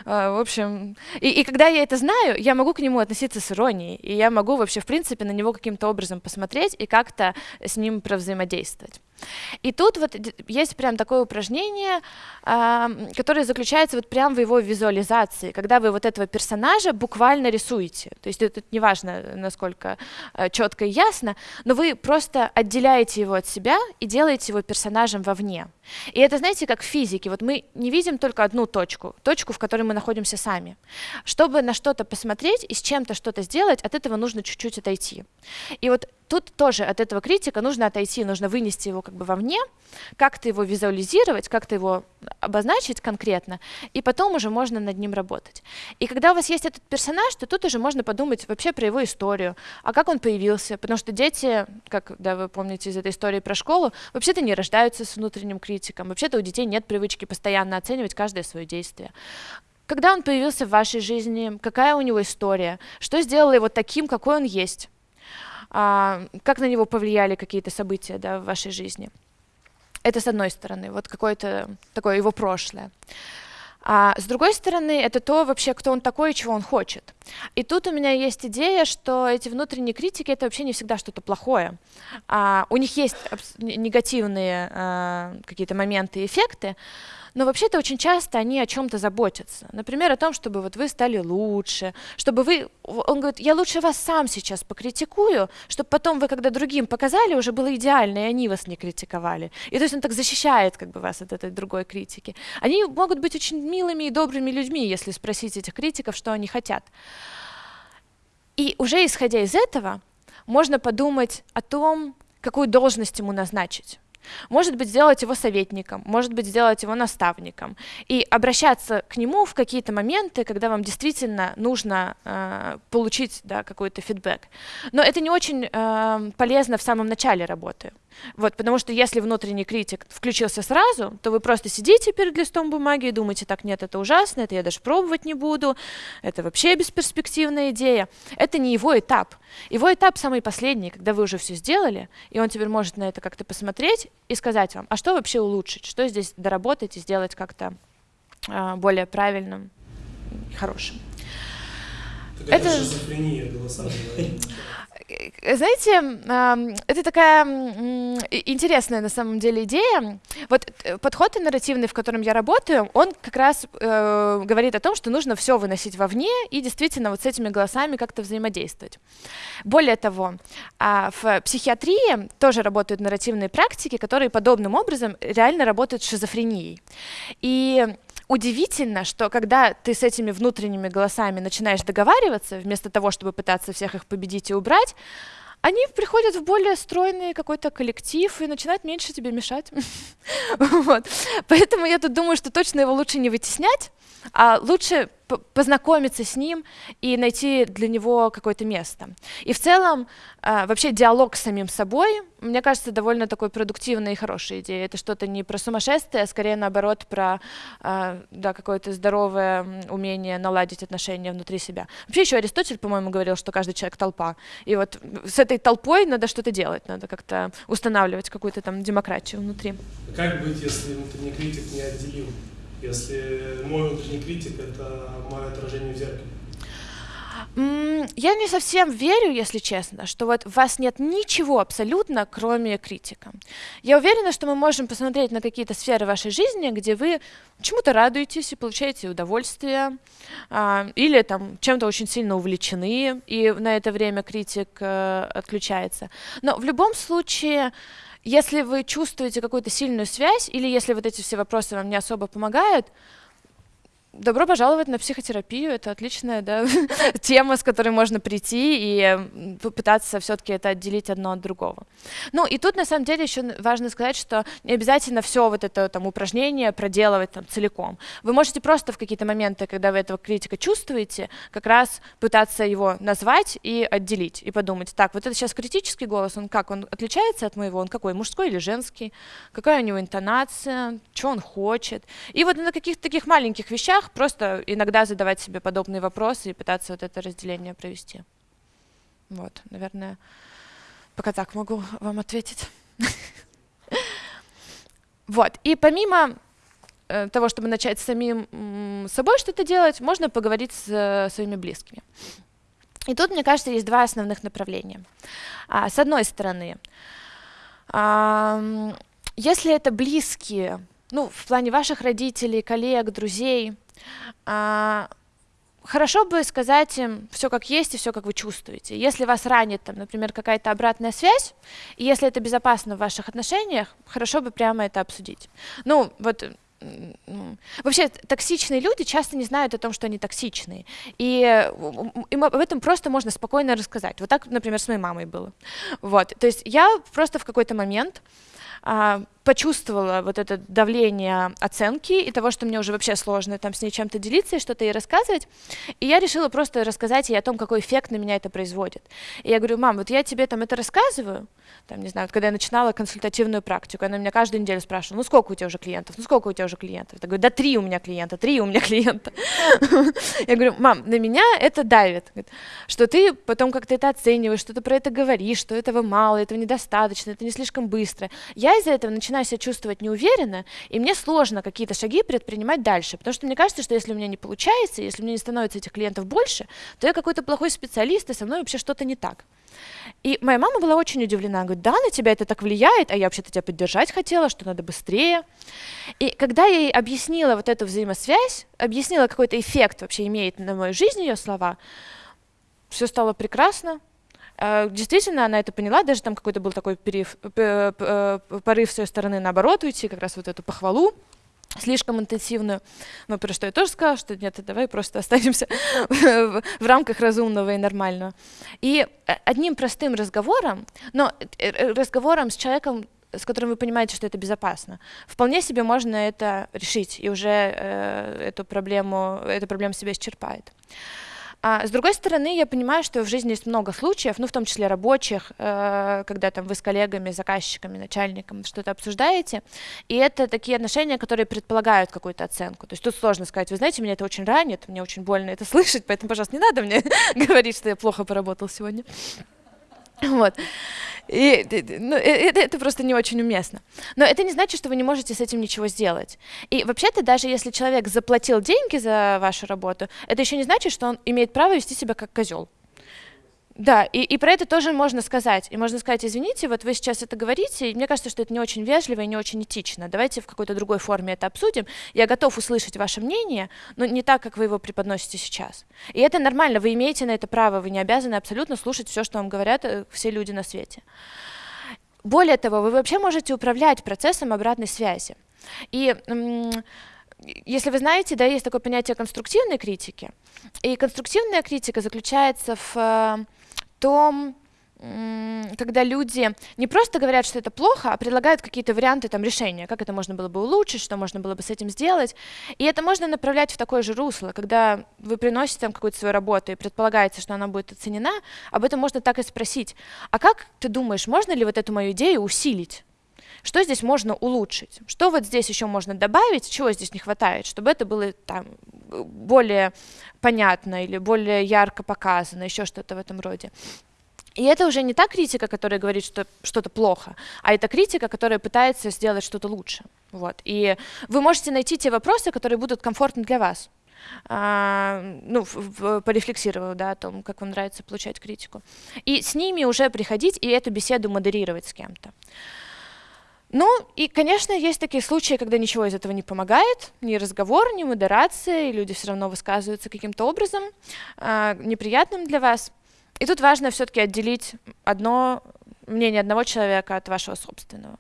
э, в общем, и, и когда я это знаю, я могу к нему относиться с иронией, и я могу вообще, в принципе, на него каким-то образом посмотреть и как-то с ним провзаимодействовать. И тут вот есть прям такое упражнение, которое заключается вот прям в его визуализации, когда вы вот этого персонажа буквально рисуете. То есть это неважно, насколько э, четко и ясно, но вы просто отделяете его от себя и делаете его персонажем вовне. И это, знаете, как в физике. Вот мы не видим только одну точку, точку, в которой мы находимся сами. Чтобы на что-то посмотреть и с чем-то что-то сделать, от этого нужно чуть-чуть отойти. И вот тут тоже от этого критика нужно отойти, нужно вынести его как бы вовне, как-то его визуализировать, как-то его обозначить конкретно, и потом уже можно над ним работать. И когда у вас есть этот персонаж, то тут уже можно подумать вообще про его историю, а как он появился, потому что дети, как да, вы помните из этой истории про школу, вообще-то не рождаются с внутренним критиком, вообще-то у детей нет привычки постоянно оценивать каждое свое действие. Когда он появился в вашей жизни, какая у него история, что сделало его таким, какой он есть, а, как на него повлияли какие-то события да, в вашей жизни. Это с одной стороны, вот какое-то такое его прошлое. А с другой стороны, это то вообще, кто он такой и чего он хочет. И тут у меня есть идея, что эти внутренние критики это вообще не всегда что-то плохое. А, у них есть негативные а, какие-то моменты и эффекты, но вообще-то очень часто они о чем-то заботятся. Например, о том, чтобы вот вы стали лучше, чтобы вы... Он говорит, я лучше вас сам сейчас покритикую, чтобы потом вы, когда другим показали, уже было идеально, и они вас не критиковали. И то есть он так защищает как бы вас от этой другой критики. Они могут быть очень милыми и добрыми людьми, если спросить этих критиков, что они хотят. И уже исходя из этого, можно подумать о том, какую должность ему назначить. Может быть, сделать его советником, может быть, сделать его наставником. И обращаться к нему в какие-то моменты, когда вам действительно нужно э, получить да, какой-то фидбэк. Но это не очень э, полезно в самом начале работы. Вот, потому что если внутренний критик включился сразу, то вы просто сидите перед листом бумаги и думаете, так, нет, это ужасно, это я даже пробовать не буду, это вообще бесперспективная идея. Это не его этап. Его этап самый последний, когда вы уже все сделали, и он теперь может на это как-то посмотреть и сказать вам, а что вообще улучшить, что здесь доработать и сделать как-то э, более правильным, хорошим. Так это, это шизофрения голосовая. Э, знаете, это такая интересная на самом деле идея. Вот э, подход нарративный, в котором я работаю, он как раз э, говорит о том, что нужно все выносить вовне и действительно вот с этими голосами как-то взаимодействовать. Более того, а, в психиатрии тоже работают нарративные практики, которые подобным образом реально работают с шизофренией. И удивительно, что когда ты с этими внутренними голосами начинаешь договариваться, вместо того, чтобы пытаться всех их победить и убрать, они приходят в более стройный какой-то коллектив и начинают меньше тебе мешать. Поэтому я тут думаю, что точно его лучше не вытеснять, а лучше познакомиться с ним и найти для него какое-то место. И в целом э, вообще диалог с самим собой, мне кажется, довольно такой продуктивной и хорошей идеей. Это что-то не про сумасшествие, а скорее наоборот про э, да, какое-то здоровое умение наладить отношения внутри себя. Вообще еще Аристотель, по-моему, говорил, что каждый человек толпа. И вот с этой толпой надо что-то делать, надо как-то устанавливать какую-то там демократию внутри. Как быть, если внутренний критик не отделил если мой внутренний критик — это мое отражение в зеркале? Я не совсем верю, если честно, что вот у вас нет ничего абсолютно, кроме критика. Я уверена, что мы можем посмотреть на какие-то сферы вашей жизни, где вы чему-то радуетесь и получаете удовольствие, а, или там чем-то очень сильно увлечены, и на это время критик э, отключается. Но в любом случае если вы чувствуете какую-то сильную связь, или если вот эти все вопросы вам не особо помогают, добро пожаловать на психотерапию. Это отличная да, тема, с которой можно прийти и попытаться все-таки это отделить одно от другого. Ну и тут на самом деле еще важно сказать, что не обязательно все вот это там упражнение проделывать там целиком. Вы можете просто в какие-то моменты, когда вы этого критика чувствуете, как раз пытаться его назвать и отделить, и подумать, так, вот это сейчас критический голос, он как, он отличается от моего, он какой, мужской или женский, какая у него интонация, что он хочет. И вот на каких-то таких маленьких вещах вещах, просто иногда задавать себе подобные вопросы и пытаться вот это разделение провести. Вот, наверное, пока так могу вам ответить. Вот, и помимо э, того, чтобы начать самим собой что-то делать, можно поговорить с э, своими близкими. И тут, мне кажется, есть два основных направления. А, с одной стороны, если это близкие, ну, в плане ваших родителей, коллег, друзей, а, хорошо бы сказать им все как есть и все как вы чувствуете. Если вас ранит, там, например, какая-то обратная связь, и если это безопасно в ваших отношениях, хорошо бы прямо это обсудить. Ну, вот Вообще, токсичные люди часто не знают о том, что они токсичные. И им об этом просто можно спокойно рассказать. Вот так, например, с моей мамой было. Вот. То есть я просто в какой-то момент а, почувствовала вот это давление оценки и того, что мне уже вообще сложно там с ней чем-то делиться и что-то ей рассказывать. И я решила просто рассказать ей о том, какой эффект на меня это производит. И я говорю, мам, вот я тебе там это рассказываю, там, не знаю, вот когда я начинала консультативную практику, она меня каждую неделю спрашивала, ну сколько у тебя уже клиентов, ну сколько у тебя уже клиентов? Я говорю, да три у меня клиента, три у меня клиента. Я говорю, мам, на меня это давит, что ты потом как-то это оцениваешь, что ты про это говоришь, что этого мало, этого недостаточно, это не слишком быстро. Я из-за этого начинаю себя чувствовать неуверенно, и мне сложно какие-то шаги предпринимать дальше, потому что мне кажется, что если у меня не получается, если у меня не становится этих клиентов больше, то я какой-то плохой специалист, и со мной вообще что-то не так. И моя мама была очень удивлена, говорит, да, на тебя это так влияет, а я вообще-то тебя поддержать хотела, что надо быстрее. И когда я ей объяснила вот эту взаимосвязь, объяснила, какой-то эффект вообще имеет на мою жизнь ее слова, все стало прекрасно, действительно, она это поняла, даже там какой-то был такой перев, э, порыв с ее стороны наоборот уйти, как раз вот эту похвалу слишком интенсивную. Но про что я тоже сказала, что нет, давай просто останемся в, рамках разумного и нормального. И э, одним простым разговором, но разговором с человеком, с которым вы понимаете, что это безопасно, вполне себе можно это решить, и уже э, эту проблему, эта проблема себя исчерпает. А, с другой стороны, я понимаю, что в жизни есть много случаев, ну, в том числе рабочих, э, когда там вы с коллегами, заказчиками, начальником что-то обсуждаете, и это такие отношения, которые предполагают какую-то оценку. То есть тут сложно сказать, вы знаете, меня это очень ранит, мне очень больно это слышать, поэтому, пожалуйста, не надо мне говорить, что я плохо поработал сегодня. Вот. И, ну, это, это просто не очень уместно. Но это не значит, что вы не можете с этим ничего сделать. И вообще-то, даже если человек заплатил деньги за вашу работу, это еще не значит, что он имеет право вести себя как козел. Да, и, и про это тоже можно сказать. И можно сказать, извините, вот вы сейчас это говорите, и мне кажется, что это не очень вежливо и не очень этично. Давайте в какой-то другой форме это обсудим. Я готов услышать ваше мнение, но не так, как вы его преподносите сейчас. И это нормально, вы имеете на это право, вы не обязаны абсолютно слушать все, что вам говорят э, все люди на свете. Более того, вы вообще можете управлять процессом обратной связи. И если вы знаете, да, есть такое понятие конструктивной критики. И конструктивная критика заключается в э, том, когда люди не просто говорят, что это плохо, а предлагают какие-то варианты там, решения, как это можно было бы улучшить, что можно было бы с этим сделать. И это можно направлять в такое же русло, когда вы приносите там какую-то свою работу и предполагаете, что она будет оценена, об этом можно так и спросить. А как ты думаешь, можно ли вот эту мою идею усилить? Что здесь можно улучшить? Что вот здесь еще можно добавить, чего здесь не хватает, чтобы это было там более понятно или более ярко показано, еще что-то в этом роде. И это уже не та критика, которая говорит, что что-то плохо, а это критика, которая пытается сделать что-то лучше. Вот. И вы можете найти те вопросы, которые будут комфортны для вас. А, ну, порефлексировав да, о том, как вам нравится получать критику. И с ними уже приходить и эту беседу модерировать с кем-то. Ну, и, конечно, есть такие случаи, когда ничего из этого не помогает, ни разговор, ни модерация, и люди все равно высказываются каким-то образом, э, неприятным для вас. И тут важно все-таки отделить одно мнение одного человека от вашего собственного.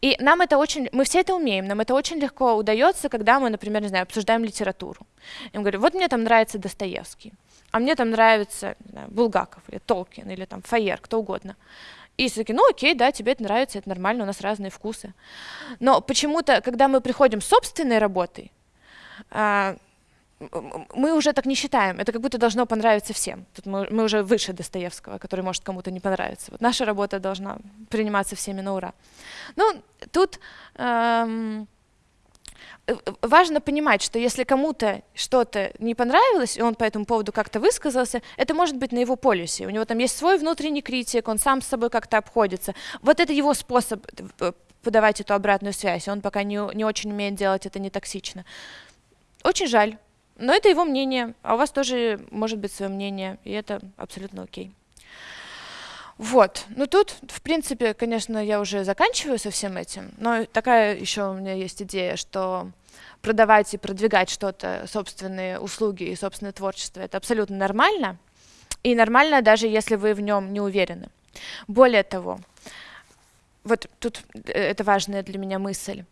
И нам это очень, мы все это умеем, нам это очень легко удается, когда мы, например, не знаю, обсуждаем литературу. Я говорю, вот мне там нравится Достоевский, а мне там нравится знаю, Булгаков или Толкин или там Фаер, кто угодно. И все таки ну окей, да, тебе это нравится, это нормально, у нас разные вкусы. Но почему-то, когда мы приходим с собственной работой, а, мы уже так не считаем, это как будто должно понравиться всем. Тут мы, мы уже выше Достоевского, который может кому-то не понравиться. Вот наша работа должна приниматься всеми на ура. Ну, тут эм, важно понимать, что если кому-то что-то не понравилось, и он по этому поводу как-то высказался, это может быть на его полюсе. У него там есть свой внутренний критик, он сам с собой как-то обходится. Вот это его способ э, подавать эту обратную связь. Он пока не, не очень умеет делать это не токсично. Очень жаль. Но это его мнение, а у вас тоже может быть свое мнение, и это абсолютно окей. Вот, ну тут, в принципе, конечно, я уже заканчиваю со всем этим, но такая еще у меня есть идея, что продавать и продвигать что-то, собственные услуги и собственное творчество, это абсолютно нормально, и нормально даже если вы в нем не уверены. Более того, вот тут э, это важная для меня мысль,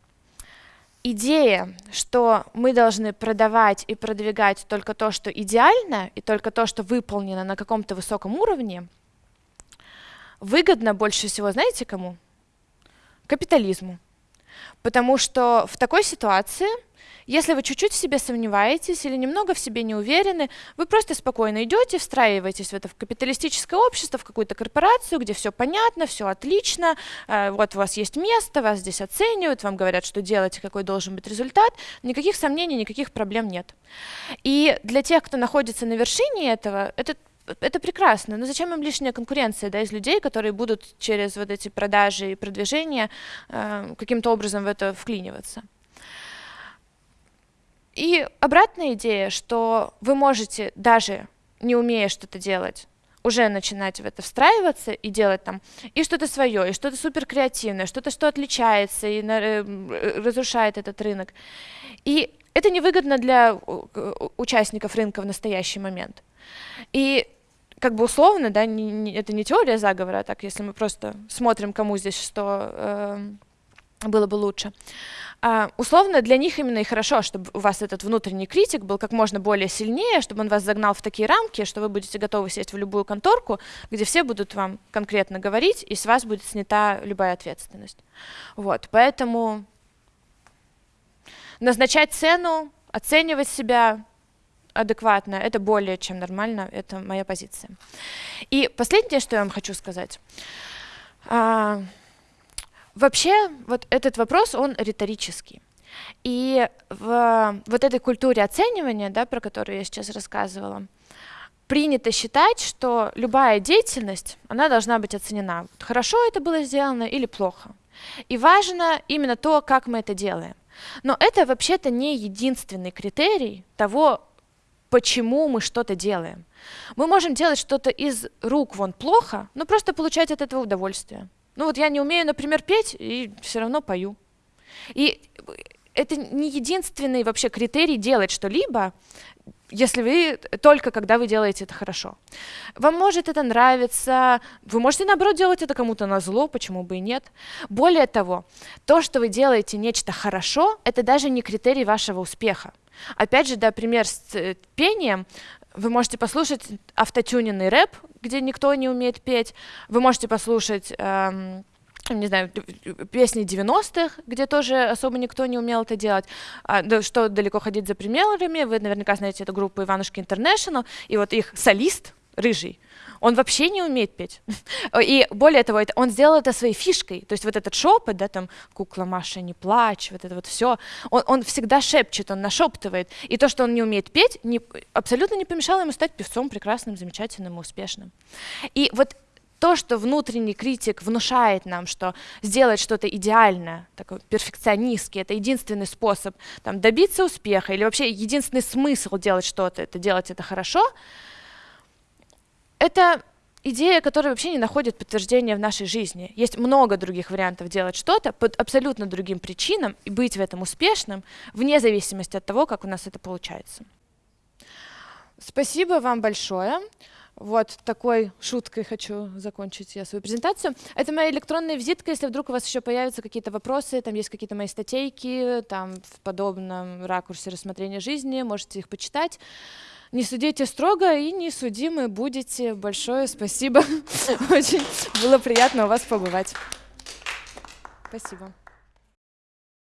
идея, что мы должны продавать и продвигать только то, что идеально, и только то, что выполнено на каком-то высоком уровне, выгодно больше всего, знаете кому? Капитализму. Потому что в такой ситуации если вы чуть-чуть в себе сомневаетесь или немного в себе не уверены, вы просто спокойно идете, встраиваетесь в это в капиталистическое общество, в какую-то корпорацию, где все понятно, все отлично, э, вот у вас есть место, вас здесь оценивают, вам говорят, что делать какой должен быть результат, никаких сомнений, никаких проблем нет. И для тех, кто находится на вершине этого, это это прекрасно, но зачем им лишняя конкуренция да, из людей, которые будут через вот эти продажи и продвижения э, каким-то образом в это вклиниваться? И обратная идея, что вы можете, даже не умея что-то делать, уже начинать в это встраиваться и делать там и что-то свое, и что-то супер креативное, что-то, что отличается и на, э, разрушает этот рынок. И это невыгодно для участников рынка в настоящий момент. И как бы условно, да, не, не, это не теория заговора, а так если мы просто смотрим, кому здесь что э, было бы лучше. А, условно для них именно и хорошо, чтобы у вас этот внутренний критик был как можно более сильнее, чтобы он вас загнал в такие рамки, что вы будете готовы сесть в любую конторку, где все будут вам конкретно говорить, и с вас будет снята любая ответственность. Вот, поэтому назначать цену, оценивать себя адекватно, это более чем нормально, это моя позиция. И последнее, что я вам хочу сказать. А, Вообще, вот этот вопрос, он риторический. И в вот этой культуре оценивания, да, про которую я сейчас рассказывала, принято считать, что любая деятельность, она должна быть оценена. Хорошо это было сделано или плохо. И важно именно то, как мы это делаем. Но это вообще-то не единственный критерий того, почему мы что-то делаем. Мы можем делать что-то из рук вон плохо, но просто получать от этого удовольствие. Ну вот я не умею, например, петь, и все равно пою. И это не единственный вообще критерий делать что-либо, если вы только когда вы делаете это хорошо. Вам может это нравиться, вы можете наоборот делать это кому-то на зло, почему бы и нет. Более того, то, что вы делаете нечто хорошо, это даже не критерий вашего успеха. Опять же, да, пример с э, пением. Вы можете послушать автотюненный рэп, где никто не умеет петь. Вы можете послушать эм, не знаю, песни 90-х, где тоже особо никто не умел это делать. А, что далеко ходить за примерами, вы наверняка знаете эту группу Иванушки Интернешнл, и вот их солист, рыжий, он вообще не умеет петь. И более того, это, он сделал это своей фишкой. То есть вот этот шепот, да, там, кукла Маша, не плачь, вот это вот все, он, он всегда шепчет, он нашептывает. И то, что он не умеет петь, не, абсолютно не помешало ему стать певцом прекрасным, замечательным и успешным. И вот то, что внутренний критик внушает нам, что сделать что-то идеальное, такой перфекционистский, это единственный способ там, добиться успеха, или вообще единственный смысл делать что-то, это делать это хорошо, это идея, которая вообще не находит подтверждения в нашей жизни. Есть много других вариантов делать что-то под абсолютно другим причинам и быть в этом успешным, вне зависимости от того, как у нас это получается. Спасибо вам большое. Вот такой шуткой хочу закончить я свою презентацию. Это моя электронная визитка, если вдруг у вас еще появятся какие-то вопросы, там есть какие-то мои статейки, там в подобном ракурсе рассмотрения жизни, можете их почитать. Не судите строго и не судимы будете. Большое спасибо. Очень было приятно у вас побывать. Спасибо.